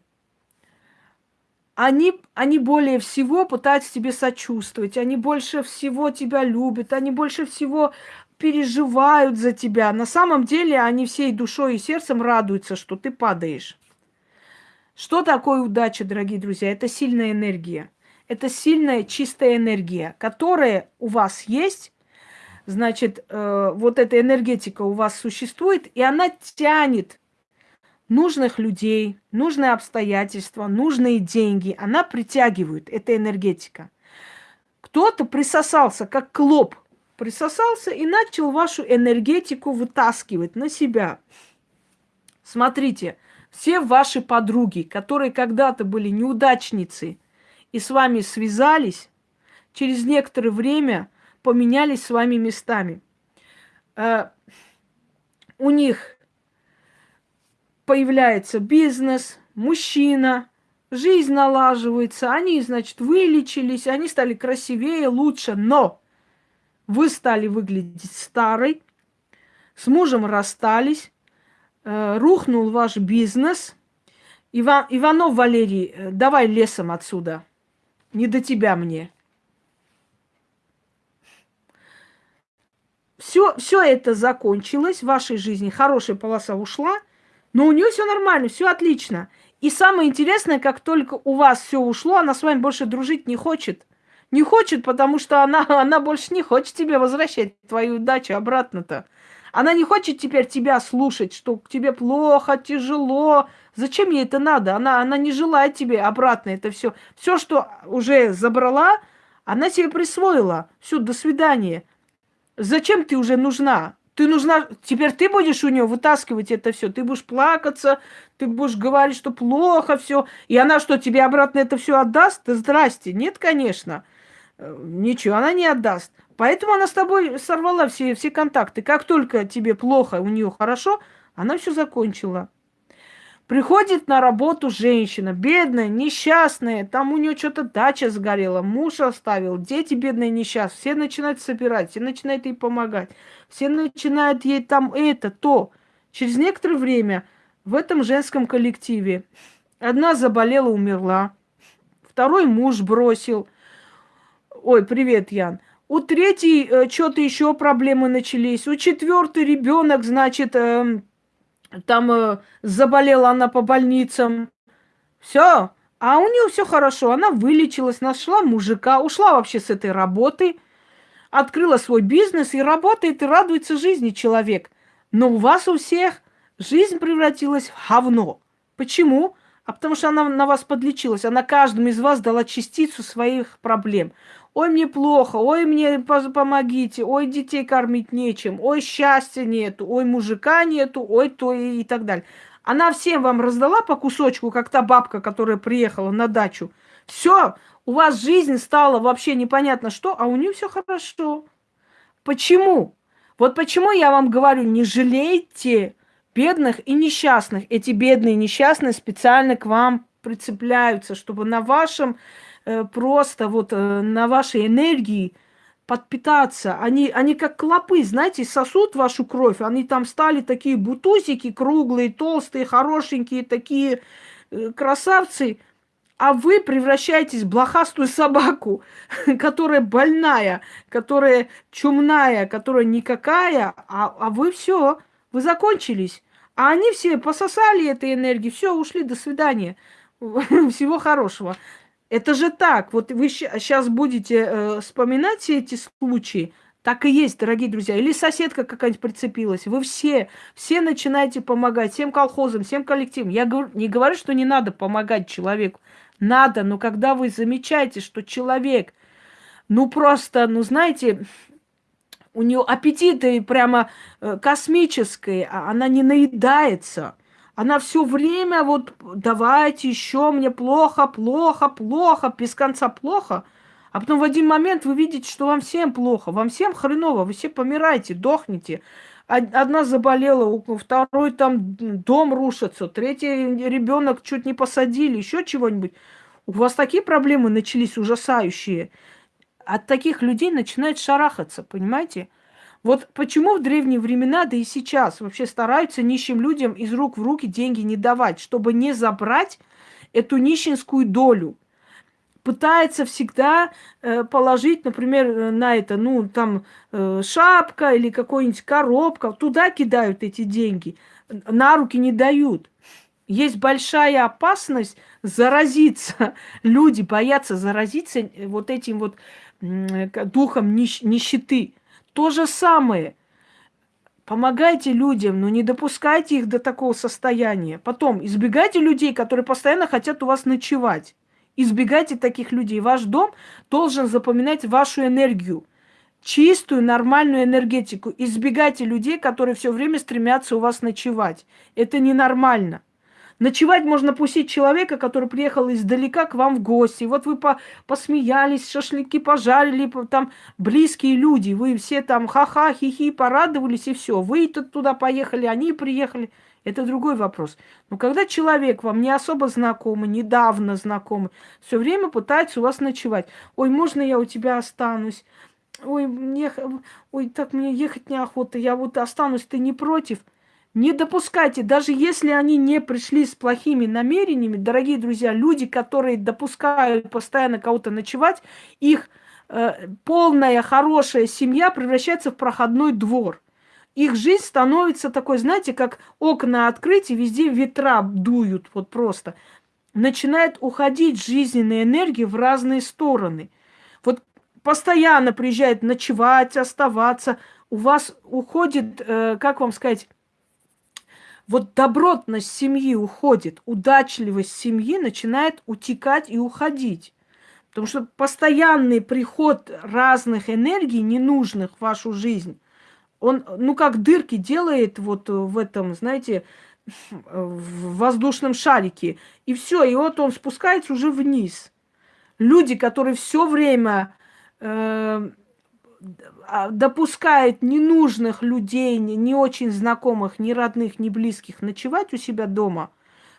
они, они более всего пытаются тебе сочувствовать, они больше всего тебя любят, они больше всего переживают за тебя. На самом деле они всей душой и сердцем радуются, что ты падаешь. Что такое удача, дорогие друзья? Это сильная энергия. Это сильная чистая энергия, которая у вас есть. Значит, э, вот эта энергетика у вас существует, и она тянет нужных людей, нужные обстоятельства, нужные деньги. Она притягивает, эта энергетика. Кто-то присосался, как клоп, присосался и начал вашу энергетику вытаскивать на себя. Смотрите, все ваши подруги, которые когда-то были неудачницы и с вами связались, через некоторое время поменялись с вами местами. Э, у них появляется бизнес, мужчина, жизнь налаживается, они, значит, вылечились, они стали красивее, лучше, но вы стали выглядеть старой, с мужем расстались, э, рухнул ваш бизнес. Иван, Иванов Валерий, э, давай лесом отсюда, не до тебя мне. Все, все это закончилось в вашей жизни, хорошая полоса ушла – но у нее все нормально, все отлично. И самое интересное, как только у вас все ушло, она с вами больше дружить не хочет. Не хочет, потому что она, она больше не хочет тебе возвращать твою удачу обратно-то. Она не хочет теперь тебя слушать, что тебе плохо, тяжело. Зачем ей это надо? Она, она не желает тебе обратно это все. Все, что уже забрала, она себе присвоила. Все, до свидания. Зачем ты уже нужна? Ты нужна, теперь ты будешь у нее вытаскивать это все, ты будешь плакаться, ты будешь говорить, что плохо все, и она что, тебе обратно это все отдаст? Да здрасте, нет, конечно, э, ничего, она не отдаст. Поэтому она с тобой сорвала все, все контакты. Как только тебе плохо, у нее хорошо, она все закончила. Приходит на работу женщина, бедная, несчастная, там у нее что-то дача сгорела, муж оставил, дети бедные несчастные, все начинают собирать, все начинают ей помогать, все начинают ей там это, то. Через некоторое время в этом женском коллективе одна заболела, умерла, второй муж бросил. Ой, привет, Ян. У третьей э, что-то еще проблемы начались. У четвертой ребенок, значит, э, там э, заболела она по больницам. Все. А у нее все хорошо. Она вылечилась, нашла мужика, ушла вообще с этой работы, открыла свой бизнес и работает, и радуется жизни человек. Но у вас у всех жизнь превратилась в говно. Почему? А потому что она на вас подлечилась. Она каждому из вас дала частицу своих проблем. Ой, мне плохо, ой, мне помогите, ой, детей кормить нечем, ой, счастья нету, ой, мужика нету, ой, то и, и так далее. Она всем вам раздала по кусочку, как та бабка, которая приехала на дачу. Все, у вас жизнь стала вообще непонятно что, а у нее все хорошо. Почему? Вот почему я вам говорю, не жалейте бедных и несчастных. Эти бедные и несчастные специально к вам прицепляются, чтобы на вашем Э, просто вот э, на вашей энергии подпитаться. Они, они как клопы, знаете, сосут вашу кровь. Они там стали такие бутузики круглые, толстые, хорошенькие, такие э, красавцы. А вы превращаетесь в блохастую собаку, которая больная, которая чумная, которая никакая, а, а вы все, вы закончились. А они все пососали этой энергии, все, ушли, до свидания. Всего хорошего. Это же так. Вот вы сейчас будете э, вспоминать все эти случаи, так и есть, дорогие друзья. Или соседка какая-нибудь прицепилась. Вы все, все начинаете помогать, всем колхозам, всем коллективам. Я не говорю, что не надо помогать человеку. Надо, но когда вы замечаете, что человек, ну просто, ну знаете, у нее аппетиты прямо э, космические, а она не наедается. Она все время вот давайте еще мне плохо, плохо, плохо, без конца плохо – а потом в один момент вы видите, что вам всем плохо, вам всем хреново, вы все помираете, дохнете. Одна заболела, второй там дом рушится, третий ребенок чуть не посадили, еще чего-нибудь. У вас такие проблемы начались ужасающие. От таких людей начинает шарахаться, понимаете? Вот почему в древние времена, да и сейчас вообще стараются нищим людям из рук в руки деньги не давать, чтобы не забрать эту нищенскую долю пытается всегда э, положить, например, э, на это, ну, там, э, шапка или какой-нибудь коробка, туда кидают эти деньги, на руки не дают. Есть большая опасность заразиться. Люди боятся заразиться вот этим вот духом нищ нищеты. То же самое. Помогайте людям, но не допускайте их до такого состояния. Потом избегайте людей, которые постоянно хотят у вас ночевать. Избегайте таких людей. Ваш дом должен запоминать вашу энергию. Чистую, нормальную энергетику. Избегайте людей, которые все время стремятся у вас ночевать. Это ненормально. Ночевать можно пустить человека, который приехал издалека к вам в гости. Вот вы по посмеялись, шашлыки пожарили, там близкие люди. Вы все там ха-ха, хихи, порадовались и все. Вы туда поехали, они приехали. Это другой вопрос. Но когда человек вам не особо знакомый, недавно знакомый, все время пытается у вас ночевать. Ой, можно я у тебя останусь? Ой, мне, ой, так мне ехать неохота, я вот останусь, ты не против? Не допускайте, даже если они не пришли с плохими намерениями, дорогие друзья, люди, которые допускают постоянно кого-то ночевать, их э, полная хорошая семья превращается в проходной двор их жизнь становится такой, знаете, как окна открыть, и везде ветра дуют, вот просто. Начинает уходить жизненная энергия в разные стороны. Вот постоянно приезжает ночевать, оставаться. У вас уходит, э, как вам сказать, вот добротность семьи уходит, удачливость семьи начинает утекать и уходить. Потому что постоянный приход разных энергий, ненужных в вашу жизнь, он, ну, как дырки делает вот в этом, знаете, в воздушном шарике. И все, и вот он спускается уже вниз. Люди, которые все время э, а, допускают ненужных людей, не, не очень знакомых, ни родных, ни близких ночевать у себя дома,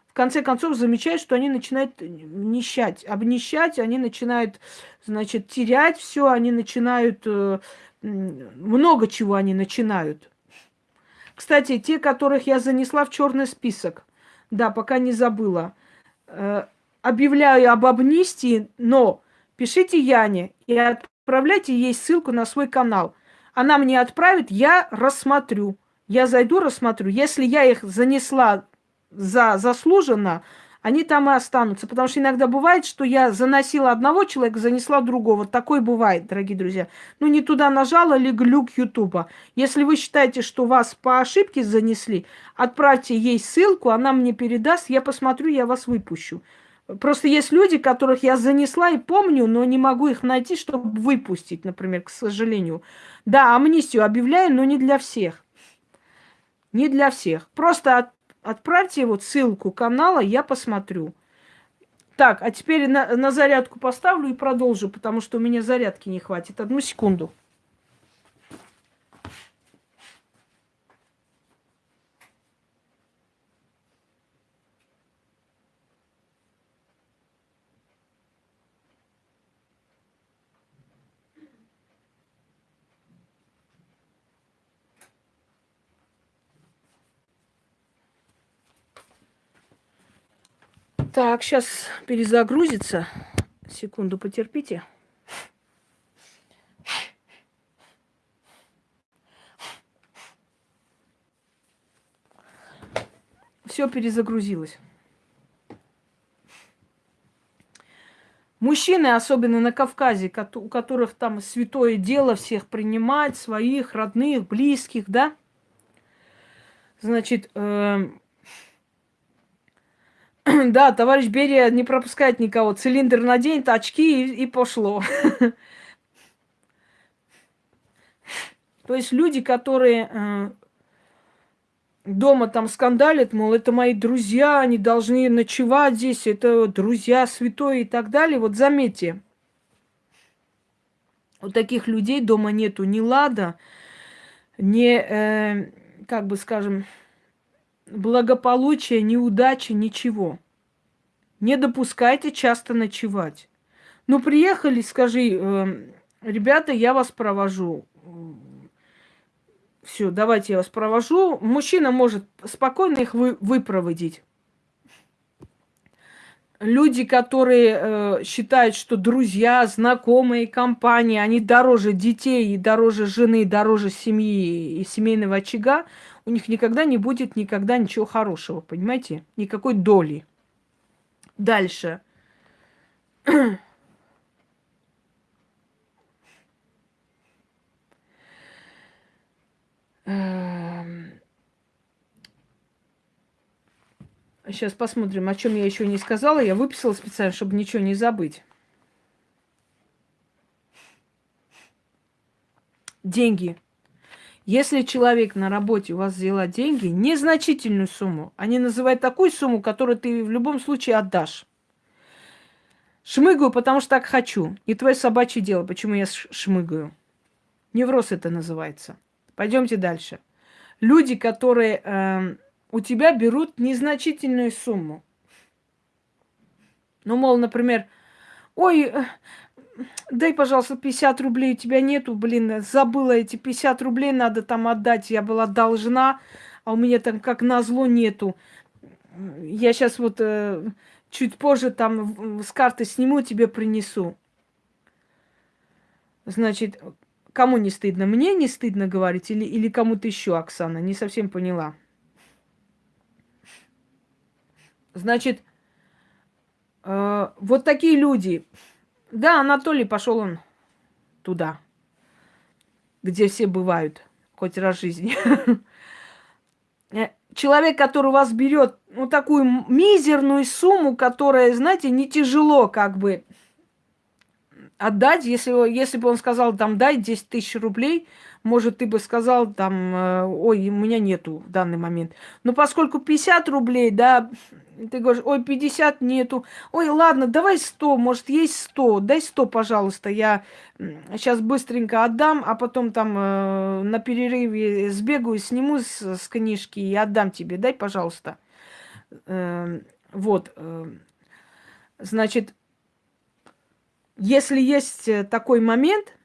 в конце концов замечают, что они начинают нищать, обнищать, они начинают, значит, терять все, они начинают э, много чего они начинают. Кстати, те, которых я занесла в черный список, да, пока не забыла, э, объявляю об амнистии, но пишите Яне и отправляйте ей ссылку на свой канал. Она мне отправит, я рассмотрю. Я зайду, рассмотрю. Если я их занесла за заслуженно, они там и останутся. Потому что иногда бывает, что я заносила одного человека, занесла другого. Такое бывает, дорогие друзья. Ну, не туда нажала или глюк Ютуба. Если вы считаете, что вас по ошибке занесли, отправьте ей ссылку, она мне передаст, я посмотрю, я вас выпущу. Просто есть люди, которых я занесла и помню, но не могу их найти, чтобы выпустить, например, к сожалению. Да, амнистию объявляю, но не для всех. Не для всех. Просто Отправьте вот ссылку канала, я посмотрю. Так, а теперь на, на зарядку поставлю и продолжу, потому что у меня зарядки не хватит. Одну секунду. Так, сейчас перезагрузится. Секунду потерпите. Все перезагрузилось. Мужчины, особенно на Кавказе, у которых там святое дело всех принимать, своих, родных, близких, да? Значит, э, да, товарищ Берия не пропускает никого. Цилиндр наденет, очки и, и пошло. То есть люди, которые э, дома там скандалят, мол, это мои друзья, они должны ночевать здесь, это друзья святой и так далее. Вот заметьте, у таких людей дома нету ни лада, ни, э, как бы скажем, благополучия, ни удачи, ничего. Не допускайте часто ночевать. Ну, приехали, скажи, э, ребята, я вас провожу. Все, давайте я вас провожу. Мужчина может спокойно их вы, выпроводить. Люди, которые э, считают, что друзья, знакомые, компании, они дороже детей, и дороже жены, дороже семьи и семейного очага, у них никогда не будет никогда ничего хорошего, понимаете? Никакой доли. Дальше. Сейчас посмотрим, о чем я еще не сказала. Я выписала специально, чтобы ничего не забыть. Деньги. Если человек на работе у вас взяла деньги, незначительную сумму, они называют такую сумму, которую ты в любом случае отдашь. Шмыгаю, потому что так хочу. Не твое собачье дело, почему я шмыгаю. Невроз это называется. Пойдемте дальше. Люди, которые э, у тебя берут незначительную сумму. Ну, мол, например, ой, э, дай, пожалуйста, 50 рублей, у тебя нету, блин, забыла эти 50 рублей, надо там отдать, я была должна, а у меня там как назло нету. Я сейчас вот э, чуть позже там с карты сниму, тебе принесу. Значит, кому не стыдно? Мне не стыдно говорить или, или кому-то еще, Оксана? Не совсем поняла. Значит, э, вот такие люди. Да, Анатолий пошел он туда, где все бывают, хоть раз в жизни. Э, человек, который вас берет ну, такую мизерную сумму, которая, знаете, не тяжело как бы отдать, если, если бы он сказал, там, дай 10 тысяч рублей, может, ты бы сказал, там, э, ой, у меня нету в данный момент. Но поскольку 50 рублей, да, ты говоришь, ой, 50 нету. Ой, ладно, давай 100, может, есть 100. Дай 100, пожалуйста, я сейчас быстренько отдам, а потом там э, на перерыве сбегаю, сниму с, с книжки и отдам тебе. Дай, пожалуйста. Э, вот. Э, значит, если есть э, такой момент,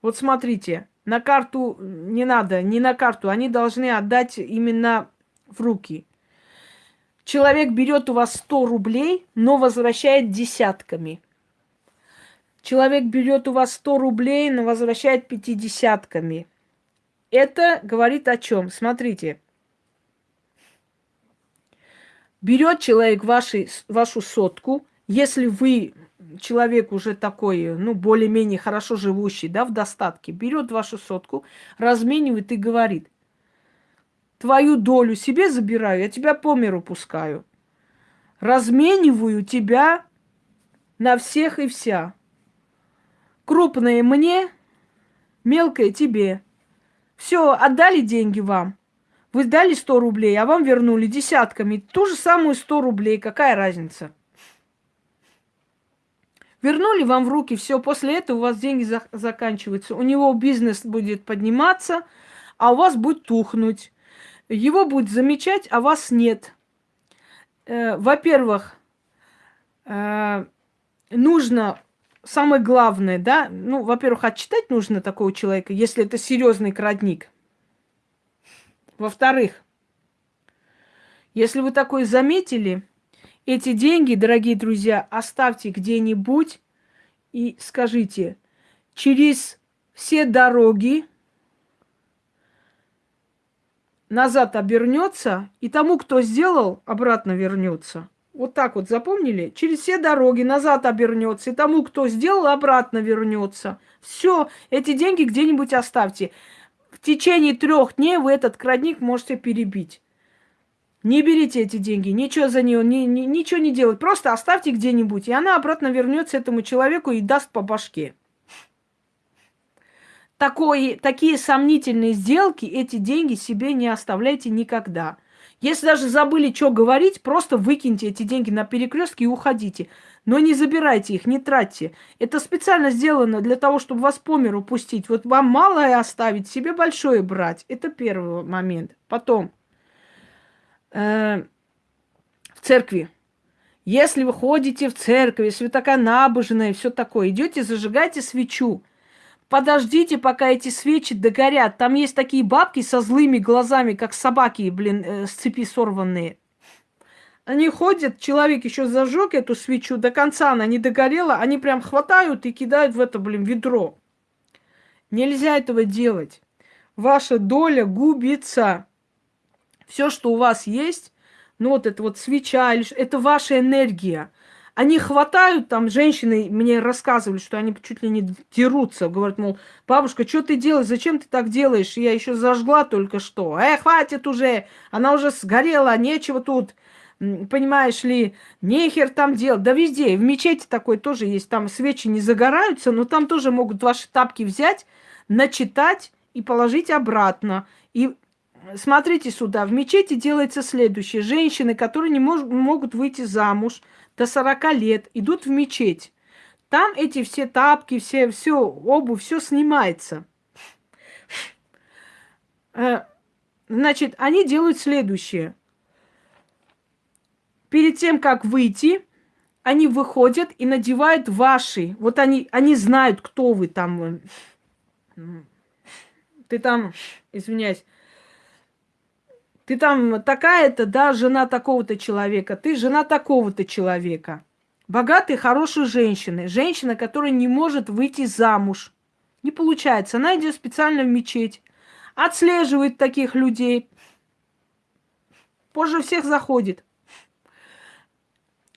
вот смотрите, на карту не надо, не на карту, они должны отдать именно в руки. Человек берет у вас 100 рублей, но возвращает десятками. Человек берет у вас 100 рублей, но возвращает пятидесятками. Это говорит о чем? Смотрите. Берет человек ваши, вашу сотку, если вы человек уже такой, ну, более-менее хорошо живущий, да, в достатке, берет вашу сотку, разменивает и говорит, твою долю себе забираю, я тебя по миру пускаю. Размениваю тебя на всех и вся. Крупные мне, мелкое тебе. Все, отдали деньги вам. Вы дали 100 рублей, а вам вернули десятками. Ту же самую 100 рублей. Какая разница? Вернули вам в руки, все, после этого у вас деньги за заканчиваются. У него бизнес будет подниматься, а у вас будет тухнуть. Его будет замечать, а вас нет. Э, Во-первых, э, нужно, самое главное, да, ну, во-первых, отчитать нужно такого человека, если это серьезный крадник. Во-вторых, если вы такое заметили, эти деньги, дорогие друзья, оставьте где-нибудь и скажите, через все дороги назад обернется, и тому, кто сделал, обратно вернется. Вот так вот запомнили? Через все дороги назад обернется. И тому, кто сделал, обратно вернется. Все, эти деньги где-нибудь оставьте. В течение трех дней вы этот крадник можете перебить. Не берите эти деньги, ничего за нее, ни, ни, ничего не делать. Просто оставьте где-нибудь, и она обратно вернется этому человеку и даст по башке. Такое, такие сомнительные сделки, эти деньги себе не оставляйте никогда. Если даже забыли, что говорить, просто выкиньте эти деньги на перекрестке и уходите. Но не забирайте их, не тратьте. Это специально сделано для того, чтобы вас по миру пустить. Вот вам малое оставить, себе большое брать. Это первый момент. Потом, э, в церкви. Если вы ходите в церковь, если вы такая набожная и все такое, идете, зажигайте свечу. Подождите, пока эти свечи догорят. Там есть такие бабки со злыми глазами, как собаки, блин, э, с цепи сорванные. Они ходят, человек еще зажег эту свечу, до конца она не догорела, они прям хватают и кидают в это, блин, ведро. Нельзя этого делать. Ваша доля губится. Все, что у вас есть, ну вот это вот свеча, это ваша энергия. Они хватают, там женщины мне рассказывали, что они чуть ли не дерутся. Говорят, мол, бабушка, что ты делаешь, зачем ты так делаешь? Я еще зажгла только что. Э, хватит уже, она уже сгорела, нечего тут понимаешь ли, нехер там делать. Да везде, в мечети такой тоже есть, там свечи не загораются, но там тоже могут ваши тапки взять, начитать и положить обратно. Смотрите сюда, в мечети делается следующее. Женщины, которые не мож- могут выйти замуж, до 40 лет идут в мечеть. Там эти все тапки, все, все обувь, все снимается. Э, значит, они делают следующее. Перед тем, как выйти, они выходят и надевают ваши. Вот они, они знают, кто вы там. Ты там, извиняюсь, ты там такая-то, да, жена такого-то человека, ты жена такого-то человека. Богатые, хорошие женщины. Женщина, которая не может выйти замуж. Не получается. Она идет специально в мечеть. Отслеживает таких людей. Позже всех заходит.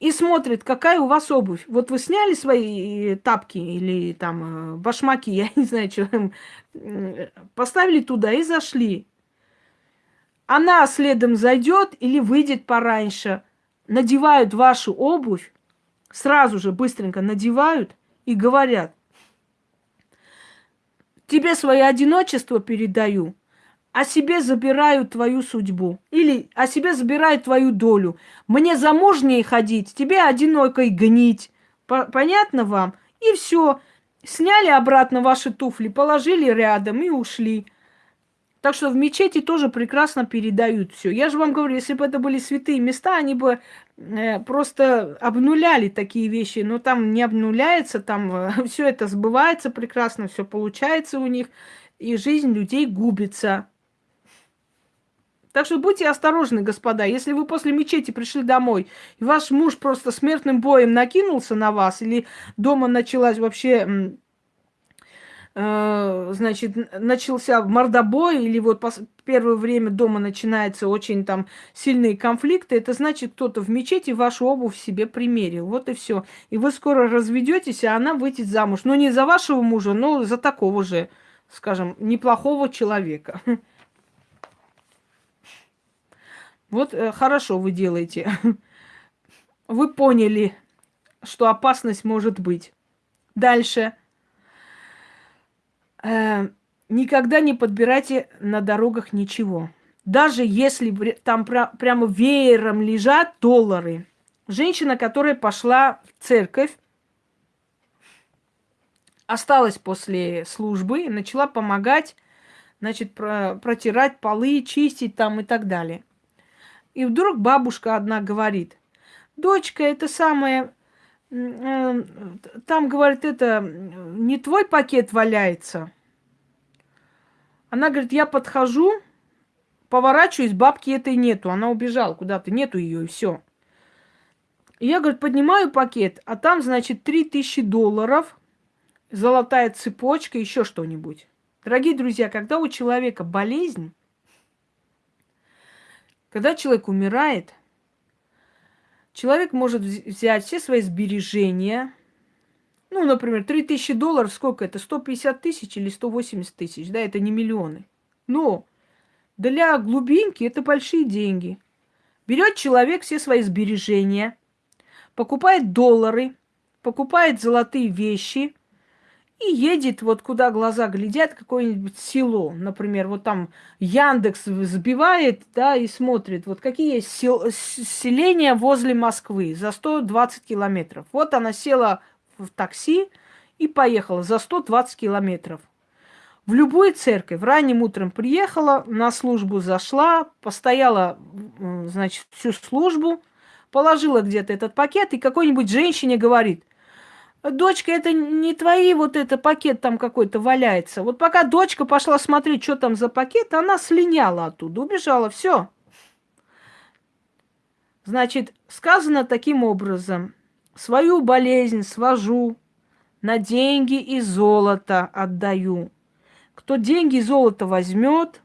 И смотрит, какая у вас обувь. Вот вы сняли свои э, тапки или там э, башмаки, я не знаю, что, поставили туда и зашли. Она следом зайдет или выйдет пораньше, надевают вашу обувь, сразу же быстренько надевают и говорят, тебе свое одиночество передаю, а себе забираю твою судьбу. Или о себе забираю твою долю. Мне замужней ходить, тебе одинокой гнить. Понятно вам? И все. Сняли обратно ваши туфли, положили рядом и ушли. Так что в мечети тоже прекрасно передают все. Я же вам говорю, если бы это были святые места, они бы э, просто обнуляли такие вещи. Но там не обнуляется, там э, все это сбывается прекрасно, все получается у них, и жизнь людей губится. Так что будьте осторожны, господа. Если вы после мечети пришли домой, и ваш муж просто смертным боем накинулся на вас, или дома началась вообще значит, начался мордобой, или вот первое время дома начинается очень там сильные конфликты, это значит, кто-то в мечети вашу обувь себе примерил. Вот и все. И вы скоро разведетесь, а она выйдет замуж. Но не за вашего мужа, но за такого же, скажем, неплохого человека. Вот э, хорошо вы делаете. Вы поняли, что опасность может быть. Дальше э, никогда не подбирайте на дорогах ничего. Даже если там пр прямо веером лежат доллары. Женщина, которая пошла в церковь, осталась после службы начала помогать, значит, про протирать полы, чистить там и так далее. И вдруг бабушка одна говорит, дочка, это самое, Э, там, говорит, это не твой пакет валяется. Она говорит, я подхожу, поворачиваюсь, бабки этой нету. Она убежала куда-то, нету ее, и все. Я, говорит, поднимаю пакет, а там, значит, 3000 долларов, золотая цепочка, еще что-нибудь. Дорогие друзья, когда у человека болезнь, когда человек умирает – Человек может взять все свои сбережения, ну, например, 3000 долларов, сколько это? 150 тысяч или 180 тысяч, да, это не миллионы. Но для глубинки это большие деньги. Берет человек все свои сбережения, покупает доллары, покупает золотые вещи и едет вот куда глаза глядят, какое-нибудь село. Например, вот там Яндекс сбивает, да, и смотрит, вот какие есть сел- селения возле Москвы за 120 километров. Вот она села в такси и поехала за 120 километров. В любую церковь ранним утром приехала, на службу зашла, постояла, значит, всю службу, положила где-то этот пакет, и какой-нибудь женщине говорит, дочка, это не твои, вот это пакет там какой-то валяется. Вот пока дочка пошла смотреть, что там за пакет, она слиняла оттуда, убежала, все. Значит, сказано таким образом, свою болезнь свожу, на деньги и золото отдаю. Кто деньги и золото возьмет,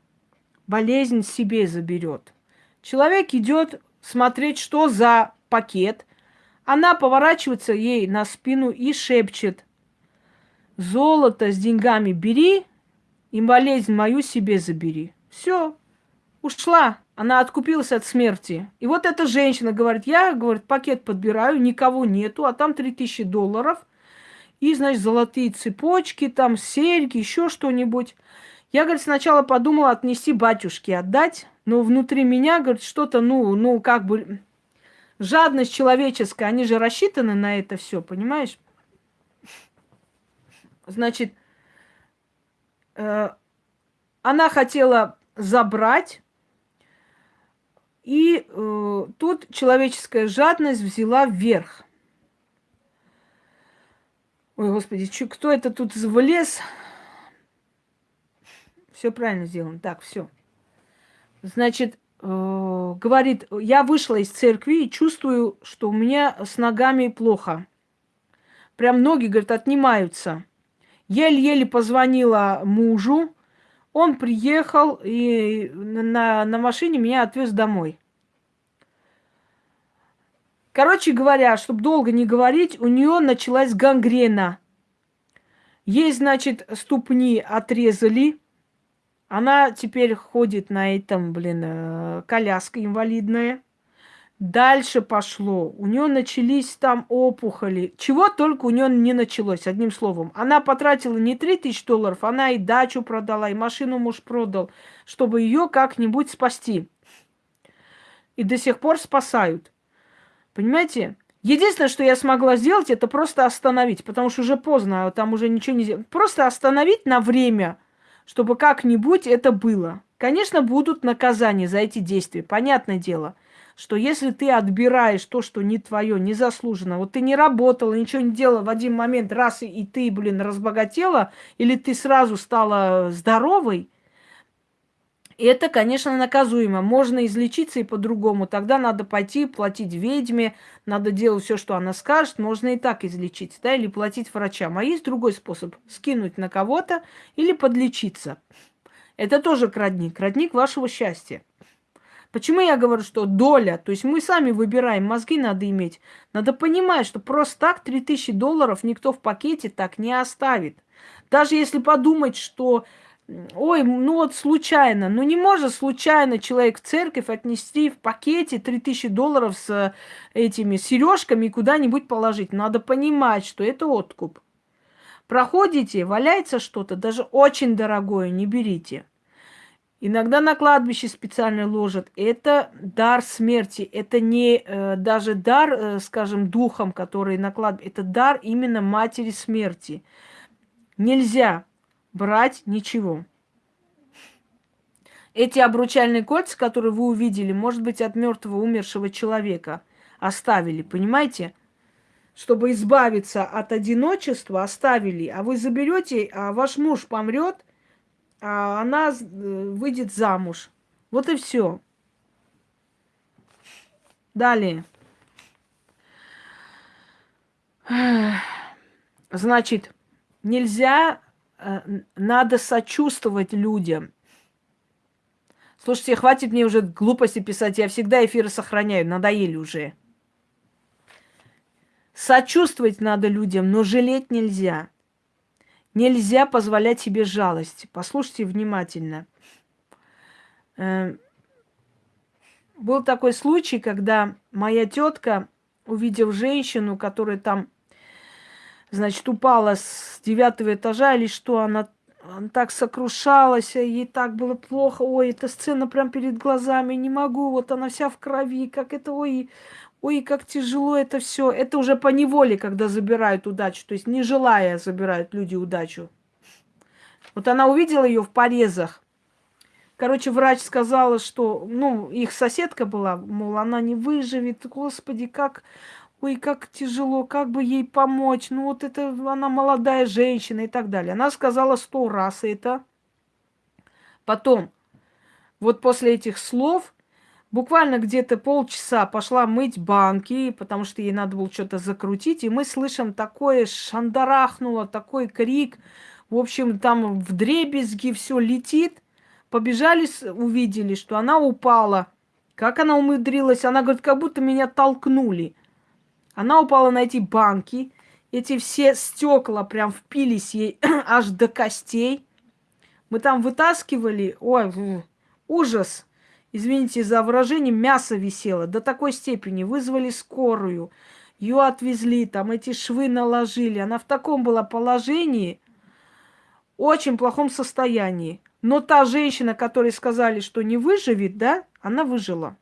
болезнь себе заберет. Человек идет смотреть, что за пакет. Она поворачивается ей на спину и шепчет. Золото с деньгами бери, и болезнь мою себе забери. Все, ушла. Она откупилась от смерти. И вот эта женщина говорит, я, говорит, пакет подбираю, никого нету, а там 3000 долларов – и, значит, золотые цепочки, там серьги, еще что-нибудь. Я, говорит, сначала подумала отнести батюшке, отдать, но внутри меня, говорит, что-то, ну, ну, как бы, жадность человеческая, они же рассчитаны на это все, понимаешь? Значит, э, она хотела забрать, и э, тут человеческая жадность взяла вверх. Ой, господи, чё, кто это тут влез? Все правильно сделано. Так, все. Значит, э, говорит, я вышла из церкви и чувствую, что у меня с ногами плохо. Прям ноги, говорит, отнимаются. Еле-еле позвонила мужу. Он приехал и на, на машине меня отвез домой. Короче говоря, чтобы долго не говорить, у нее началась гангрена. Ей, значит, ступни отрезали. Она теперь ходит на этом, блин, э, коляска инвалидная. Дальше пошло. У нее начались там опухоли. Чего только у нее не началось, одним словом. Она потратила не 3000 долларов, она и дачу продала, и машину муж продал, чтобы ее как-нибудь спасти. И до сих пор спасают. Понимаете? Единственное, что я смогла сделать, это просто остановить, потому что уже поздно, а там уже ничего не сделать. Просто остановить на время, чтобы как-нибудь это было. Конечно, будут наказания за эти действия, понятное дело, что если ты отбираешь то, что не твое, незаслуженно, вот ты не работала, ничего не делала в один момент, раз и, ты, блин, разбогатела, или ты сразу стала здоровой, и это, конечно, наказуемо. Можно излечиться и по-другому. Тогда надо пойти платить ведьме, надо делать все, что она скажет. Можно и так излечиться, да, или платить врачам. А есть другой способ. Скинуть на кого-то или подлечиться. Это тоже крадник. Крадник вашего счастья. Почему я говорю, что доля, то есть мы сами выбираем, мозги надо иметь. Надо понимать, что просто так 3000 долларов никто в пакете так не оставит. Даже если подумать, что Ой, ну вот случайно. Ну не может случайно человек в церковь отнести в пакете 3000 долларов с э, этими сережками и куда-нибудь положить. Надо понимать, что это откуп. Проходите, валяется что-то, даже очень дорогое, не берите. Иногда на кладбище специально ложат. Это дар смерти. Это не э, даже дар, э, скажем, духом, который на кладбище. Это дар именно матери смерти. Нельзя брать ничего. Эти обручальные кольца, которые вы увидели, может быть, от мертвого умершего человека оставили, понимаете? Чтобы избавиться от одиночества, оставили, а вы заберете, а ваш муж помрет, а она э, выйдет замуж. Вот и все. Далее. Значит, нельзя надо сочувствовать людям. Слушайте, хватит мне уже глупости писать, я всегда эфиры сохраняю, надоели уже. Сочувствовать надо людям, но жалеть нельзя. Нельзя позволять себе жалость. Послушайте внимательно. Э, был такой случай, когда моя тетка, увидев женщину, которая там, значит, упала с девятого этажа или что, она, она так сокрушалась, ей так было плохо, ой, эта сцена прям перед глазами, не могу, вот она вся в крови, как это, ой, ой, как тяжело это все. Это уже по неволе, когда забирают удачу, то есть не желая забирают люди удачу. Вот она увидела ее в порезах, Короче, врач сказала, что, ну, их соседка была, мол, она не выживет. Господи, как, ой, как тяжело, как бы ей помочь. Ну, вот это, она молодая женщина и так далее. Она сказала сто раз это. Потом, вот после этих слов, буквально где-то полчаса пошла мыть банки, потому что ей надо было что-то закрутить, и мы слышим такое шандарахнуло, такой крик. В общем, там в дребезги все летит. Побежали, увидели, что она упала. Как она умудрилась? Она говорит, как будто меня толкнули. Она упала на эти банки. Эти все стекла прям впились ей аж до костей. Мы там вытаскивали. Ой, ужас. Извините за выражение, мясо висело до такой степени. Вызвали скорую. Ее отвезли, там эти швы наложили. Она в таком была положении, очень плохом состоянии. Но та женщина, которой сказали, что не выживет, да, она выжила.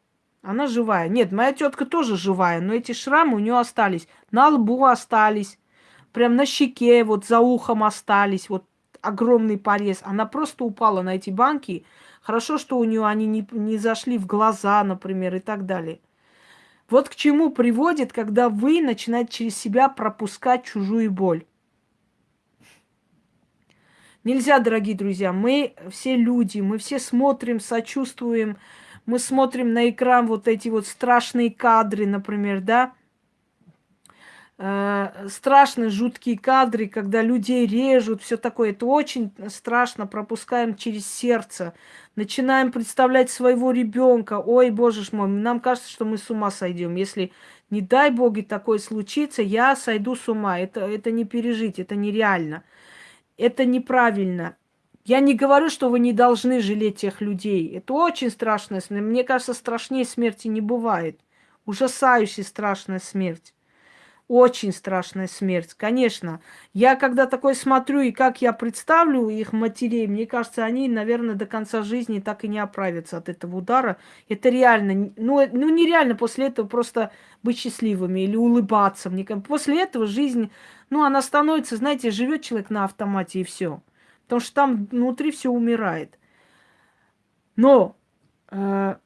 Она живая. Нет, моя тетка тоже живая, но эти шрамы у нее остались. На лбу остались, прям на щеке, вот за ухом остались, вот огромный порез. Она просто упала на эти банки. Хорошо, что у нее они не, не зашли в глаза, например, и так далее. Вот к чему приводит, когда вы начинаете через себя пропускать чужую боль. Нельзя, дорогие друзья, мы все люди, мы все смотрим, сочувствуем, мы смотрим на экран вот эти вот страшные кадры, например, да, э, страшные, жуткие кадры, когда людей режут, все такое. Это очень страшно, пропускаем через сердце. Начинаем представлять своего ребенка. Ой, боже ж мой, нам кажется, что мы с ума сойдем. Если, не дай боги, такое случится, я сойду с ума. Это, это не пережить, это нереально это неправильно. Я не говорю, что вы не должны жалеть тех людей. Это очень страшная смерть. Мне кажется, страшнее смерти не бывает. Ужасающая страшная смерть. Очень страшная смерть, конечно. Я когда такое смотрю, и как я представлю их матерей, мне кажется, они, наверное, до конца жизни так и не оправятся от этого удара. Это реально, ну, ну нереально после этого просто быть счастливыми или улыбаться. Мне после этого жизнь ну, она становится, знаете, живет человек на автомате и все. Потому что там внутри все умирает. Но э,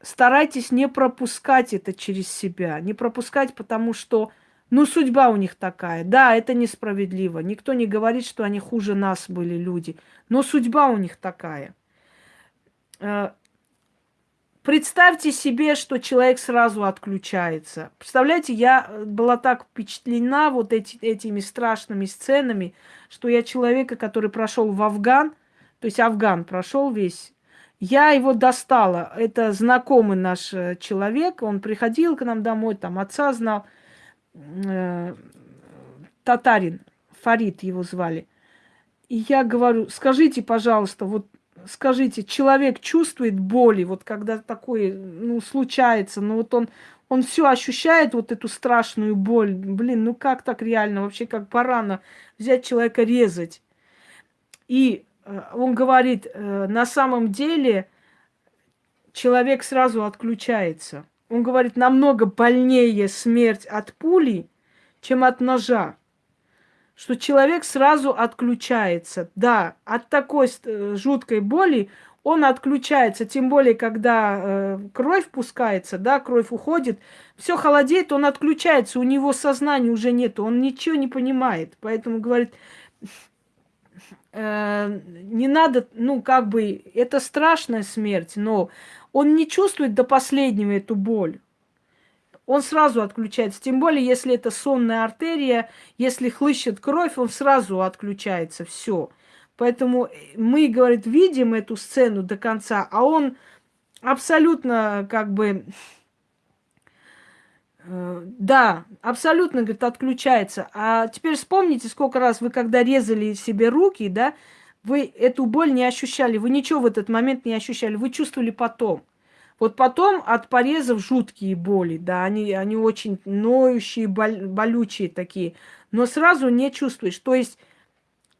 старайтесь не пропускать это через себя. Не пропускать, потому что, ну, судьба у них такая. Да, это несправедливо. Никто не говорит, что они хуже нас были люди. Но судьба у них такая. Э, Представьте себе, что человек сразу отключается. Представляете, я э, была так впечатлена вот эти, этими страшными сценами, что я человека, который прошел в Афган, то есть Афган прошел весь, я его достала. Это знакомый наш э, человек, он приходил к нам домой, там отца знал, э, татарин, Фарид его звали. И я говорю, скажите, пожалуйста, вот скажите, человек чувствует боли, вот когда такое, ну, случается, ну, вот он, он все ощущает, вот эту страшную боль. Блин, ну как так реально, вообще как барана взять человека резать. И э, он говорит, э, на самом деле человек сразу отключается. Он говорит, намного больнее смерть от пули, чем от ножа что человек сразу отключается. Да, от такой э, жуткой боли он отключается, тем более, когда э, кровь пускается, да, кровь уходит, все холодеет, он отключается, у него сознания уже нет, он ничего не понимает. Поэтому говорит, э, не надо, ну, как бы, это страшная смерть, но он не чувствует до последнего эту боль он сразу отключается. Тем более, если это сонная артерия, если хлыщет кровь, он сразу отключается. Все. Поэтому мы, говорит, видим эту сцену до конца, а он абсолютно как бы Э, да, абсолютно, говорит, отключается. А теперь вспомните, сколько раз вы, когда резали себе руки, да, вы эту боль не ощущали, вы ничего в этот момент не ощущали, вы чувствовали потом. Вот потом от порезов жуткие боли, да, они, они очень ноющие, боль, болючие такие, но сразу не чувствуешь. То есть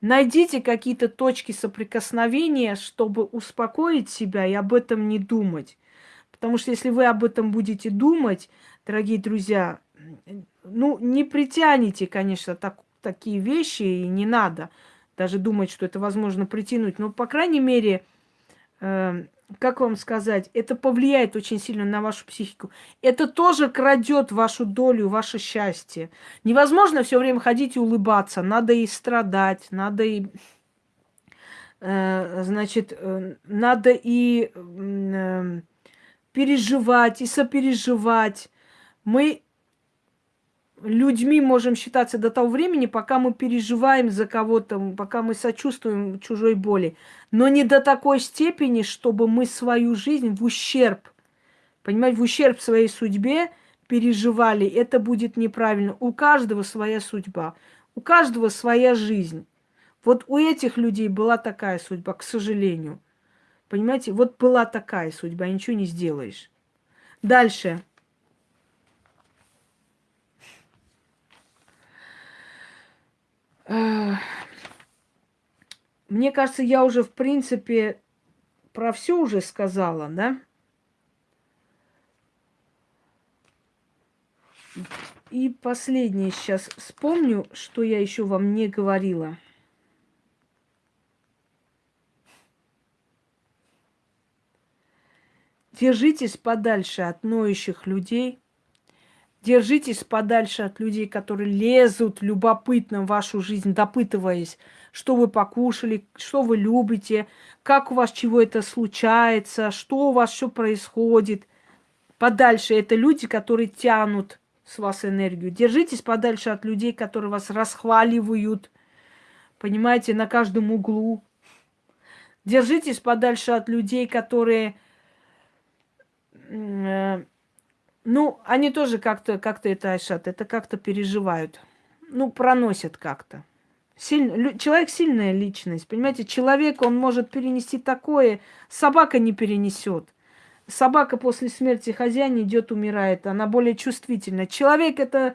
найдите какие-то точки соприкосновения, чтобы успокоить себя и об этом не думать. Потому что если вы об этом будете думать, дорогие друзья, ну, не притянете, конечно, так, такие вещи, и не надо даже думать, что это возможно притянуть. Но, по крайней мере, э, как вам сказать, это повлияет очень сильно на вашу психику. Это тоже крадет вашу долю, ваше счастье. Невозможно все время ходить и улыбаться. Надо и страдать, надо и э, значит, э, надо и э, переживать, и сопереживать. Мы людьми можем считаться до того времени, пока мы переживаем за кого-то, пока мы сочувствуем чужой боли. Но не до такой степени, чтобы мы свою жизнь в ущерб, понимаете, в ущерб своей судьбе переживали. Это будет неправильно. У каждого своя судьба, у каждого своя жизнь. Вот у этих людей была такая судьба, к сожалению. Понимаете, вот была такая судьба, ничего не сделаешь. Дальше. Мне кажется, я уже, в принципе, про все уже сказала, да? И последнее сейчас вспомню, что я еще вам не говорила. Держитесь подальше от ноющих людей – Держитесь подальше от людей, которые лезут любопытно в вашу жизнь, допытываясь, что вы покушали, что вы любите, как у вас чего это случается, что у вас все происходит. Подальше это люди, которые тянут с вас энергию. Держитесь подальше от людей, которые вас расхваливают, понимаете, на каждом углу. Держитесь подальше от людей, которые э, ну, они тоже как-то как это, Айшат, это как-то переживают. Ну, проносят как-то. Силь... Человек сильная личность, понимаете? Человек, он может перенести такое, собака не перенесет. Собака после смерти хозяина идет, умирает, она более чувствительна. Человек это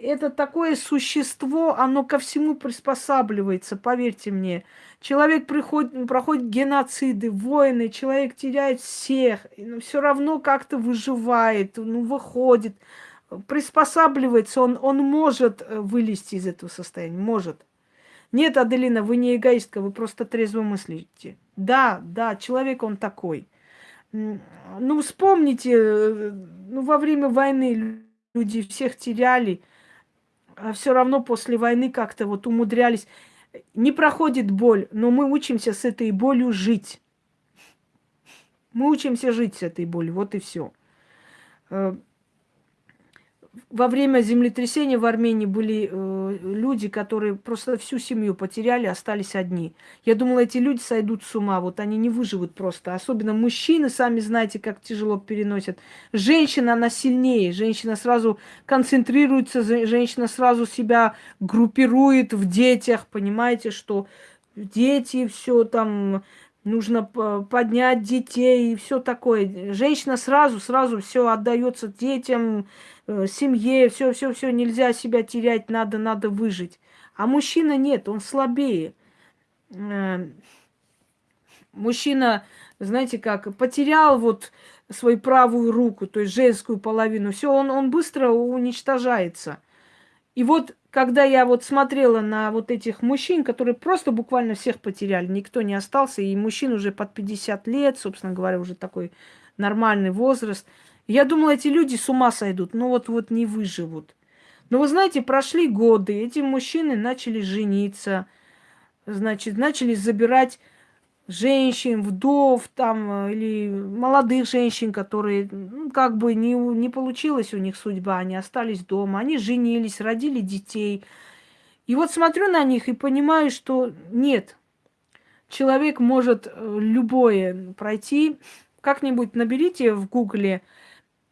это такое существо, оно ко всему приспосабливается, поверьте мне. Человек приходит, проходит геноциды, войны, человек теряет всех, но все равно как-то выживает, ну, выходит, приспосабливается, он, он может э, вылезти из этого состояния, может. Нет, Аделина, вы не эгоистка, вы просто трезво мыслите. Да, да, человек он такой. Ну, вспомните, э, ну, во время войны люди всех теряли, а все равно после войны как-то вот умудрялись. Не проходит боль, но мы учимся с этой болью жить. Мы учимся жить с этой болью, вот и все. Во время землетрясения в Армении были э, люди, которые просто всю семью потеряли, остались одни. Я думала, эти люди сойдут с ума, вот они не выживут просто. Особенно мужчины, сами знаете, как тяжело переносят. Женщина, она сильнее, женщина сразу концентрируется, женщина сразу себя группирует в детях, понимаете, что дети, все там нужно поднять детей и все такое. Женщина сразу, сразу все отдается детям, семье, все, все, все, нельзя себя терять, надо, надо выжить. А мужчина нет, он слабее. Э, мужчина, знаете как, потерял вот свою правую руку, то есть женскую половину, все, он, он быстро уничтожается. И вот когда я вот смотрела на вот этих мужчин, которые просто буквально всех потеряли, никто не остался, и мужчин уже под 50 лет, собственно говоря, уже такой нормальный возраст, я думала, эти люди с ума сойдут, но вот-вот не выживут. Но вы знаете, прошли годы, эти мужчины начали жениться, значит, начали забирать женщин, вдов там, э, или молодых женщин, которые, ну, как бы не, не получилась у них судьба, они остались дома, они женились, родили детей. И вот смотрю на них и понимаю, что нет, человек может э, любое пройти. Как-нибудь наберите в гугле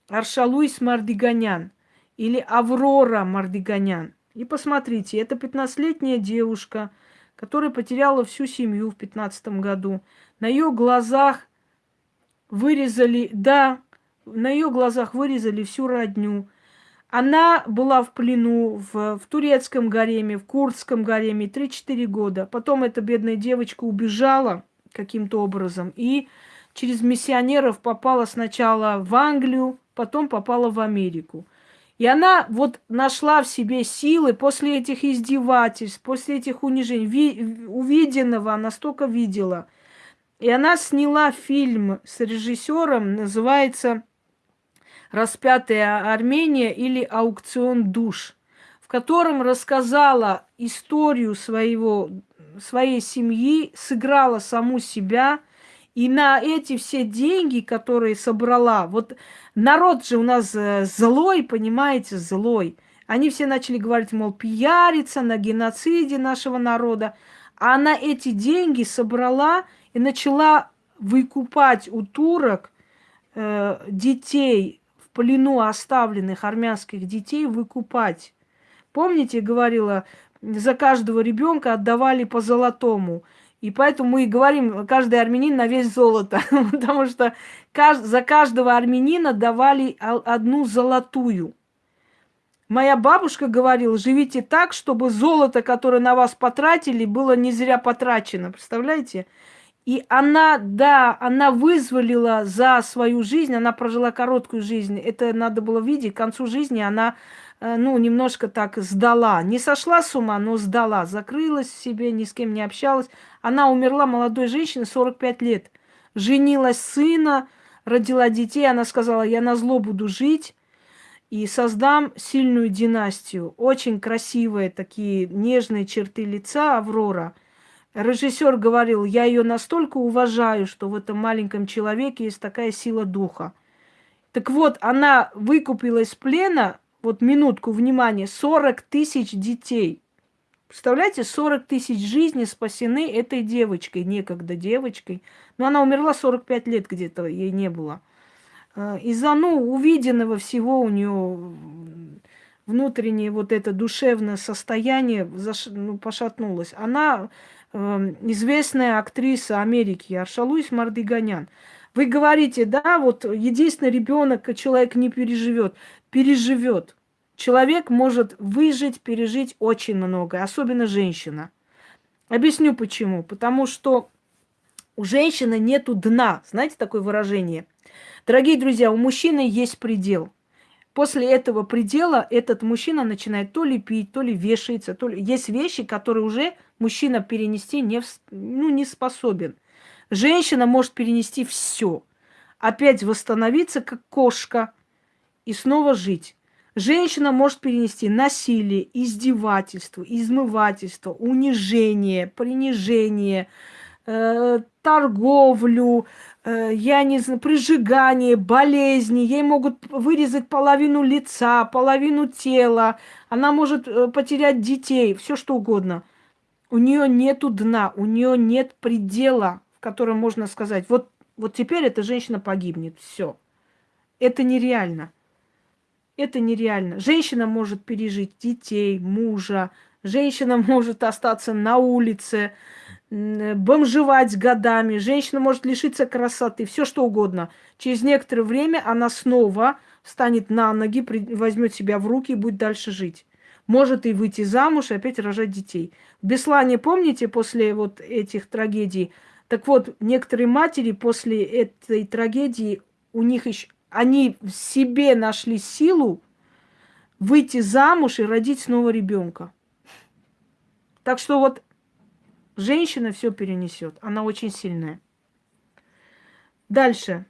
Аршалуис Мардиганян. или Аврора Мардиганян. И посмотрите, это 15-летняя девушка, которая потеряла всю семью в 15 году. На ее глазах вырезали, да, на ее глазах вырезали всю родню. Она была в плену в, в турецком гареме, в курдском гареме 3-4 года. Потом эта бедная девочка убежала каким-то образом и через миссионеров попала сначала в Англию, потом попала в Америку. И она вот нашла в себе силы после этих издевательств, после этих унижений, ви, увиденного, она столько видела. И она сняла фильм с режиссером, называется «Распятая Армения» или «Аукцион душ», в котором рассказала историю своего, своей семьи, сыграла саму себя, и на эти все деньги, которые собрала, вот народ же у нас э, злой, понимаете, злой. Они все начали говорить, мол, пиариться на геноциде нашего народа. А она эти деньги собрала и начала выкупать у турок э, детей плену оставленных армянских детей выкупать. Помните, говорила, за каждого ребенка отдавали по золотому. И поэтому мы и говорим, каждый армянин на весь золото. Потому что за каждого армянина давали одну золотую. Моя бабушка говорила, живите так, чтобы золото, которое на вас потратили, было не зря потрачено. Представляете? И она, да, она вызволила за свою жизнь, она прожила короткую жизнь. Это надо было видеть. К концу жизни она, ну, немножко так сдала. Не сошла с ума, но сдала. Закрылась себе, ни с кем не общалась. Она умерла молодой женщиной, 45 лет. Женилась сына, родила детей. Она сказала, я на зло буду жить и создам сильную династию. Очень красивые такие нежные черты лица Аврора – Режиссер говорил, я ее настолько уважаю, что в этом маленьком человеке есть такая сила духа. Так вот, она выкупила из плена, вот минутку внимания, 40 тысяч детей. Представляете, 40 тысяч жизней спасены этой девочкой, некогда девочкой. Но она умерла 45 лет где-то, ей не было. А, из-за, ну, увиденного всего у нее внутреннее вот это душевное состояние заш... ну, пошатнулось. Она Эм, известная актриса Америки Аршалуис Мардыганян. Вы говорите, да, вот единственный ребенок человек не переживет. Переживет. Человек может выжить, пережить очень много, особенно женщина. Объясню почему. Потому что у женщины нету дна. Знаете такое выражение? Дорогие друзья, у мужчины есть предел. После этого предела этот мужчина начинает то ли пить, то ли вешается, то ли... Есть вещи, которые уже мужчина перенести не, ну, не способен. Женщина может перенести все. Опять восстановиться, как кошка, и снова жить. Женщина может перенести насилие, издевательство, измывательство, унижение, принижение, э, торговлю, э, я не знаю, прижигание, болезни. Ей могут вырезать половину лица, половину тела. Она может э, потерять детей, все что угодно – у нее нету дна, у нее нет предела, в котором можно сказать, вот, вот теперь эта женщина погибнет, все. Это нереально. Это нереально. Женщина может пережить детей, мужа, женщина может остаться на улице, бомжевать годами, женщина может лишиться красоты, все что угодно. Через некоторое время она снова встанет на ноги, возьмет себя в руки и будет дальше жить может и выйти замуж, и опять рожать детей. В Беслане, помните, после вот этих трагедий, так вот, некоторые матери после этой трагедии, у них еще, они в себе нашли силу выйти замуж и родить снова ребенка. Так что вот женщина все перенесет, она очень сильная. Дальше.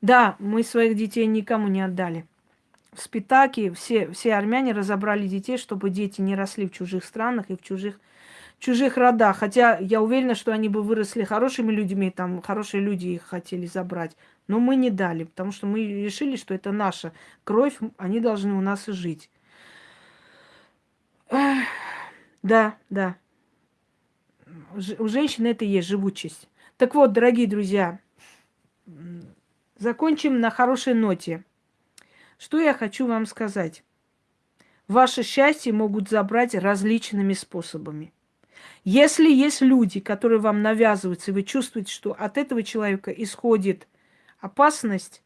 Да, мы своих детей никому не отдали в Спитаке все, все армяне разобрали детей, чтобы дети не росли в чужих странах и в чужих, чужих родах. Хотя я уверена, что они бы выросли хорошими людьми, там хорошие люди их хотели забрать. Но мы не дали, потому что мы решили, что это наша кровь, они должны у нас и жить. Да, да. У женщины это и есть живучесть. Так вот, дорогие друзья, закончим на хорошей ноте. Что я хочу вам сказать? Ваше счастье могут забрать различными способами. Если есть люди, которые вам навязываются, и вы чувствуете, что от этого человека исходит опасность,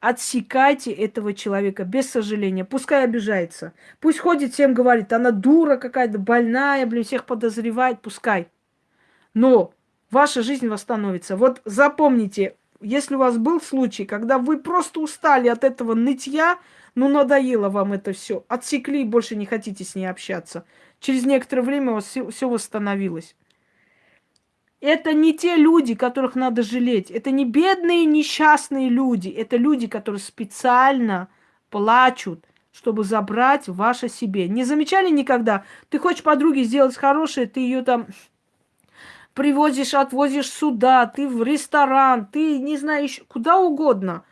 отсекайте этого человека без сожаления. Пускай обижается. Пусть ходит всем говорит, она дура какая-то, больная, блин, всех подозревает, пускай. Но ваша жизнь восстановится. Вот запомните, если у вас был случай, когда вы просто устали от этого нытья, ну надоело вам это все, отсекли и больше не хотите с ней общаться. Через некоторое время у вас все, восстановилось. Это не те люди, которых надо жалеть. Это не бедные, несчастные люди. Это люди, которые специально плачут, чтобы забрать ваше себе. Не замечали никогда? Ты хочешь подруге сделать хорошее, ты ее там привозишь, отвозишь сюда, ты в ресторан, ты, не знаю, еще куда угодно.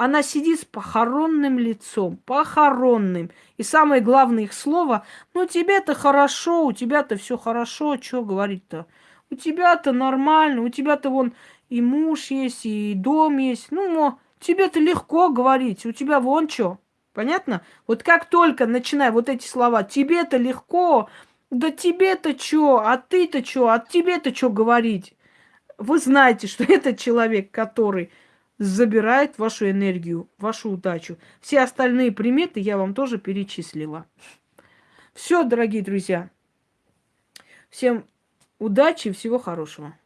Она сидит с похоронным лицом, похоронным. И самое главное их слово, ну тебе-то хорошо, у тебя-то все хорошо, что говорить-то? У тебя-то нормально, у тебя-то вон и муж есть, и дом есть. Ну, тебе-то легко говорить, у тебя вон что. Понятно? Вот как только начинаю вот эти слова, тебе-то легко, да тебе-то что, а ты-то что, а тебе-то что говорить? Вы знаете, что это человек, который забирает вашу энергию, вашу удачу. Все остальные приметы я вам тоже перечислила. Все, дорогие друзья. Всем удачи и всего хорошего.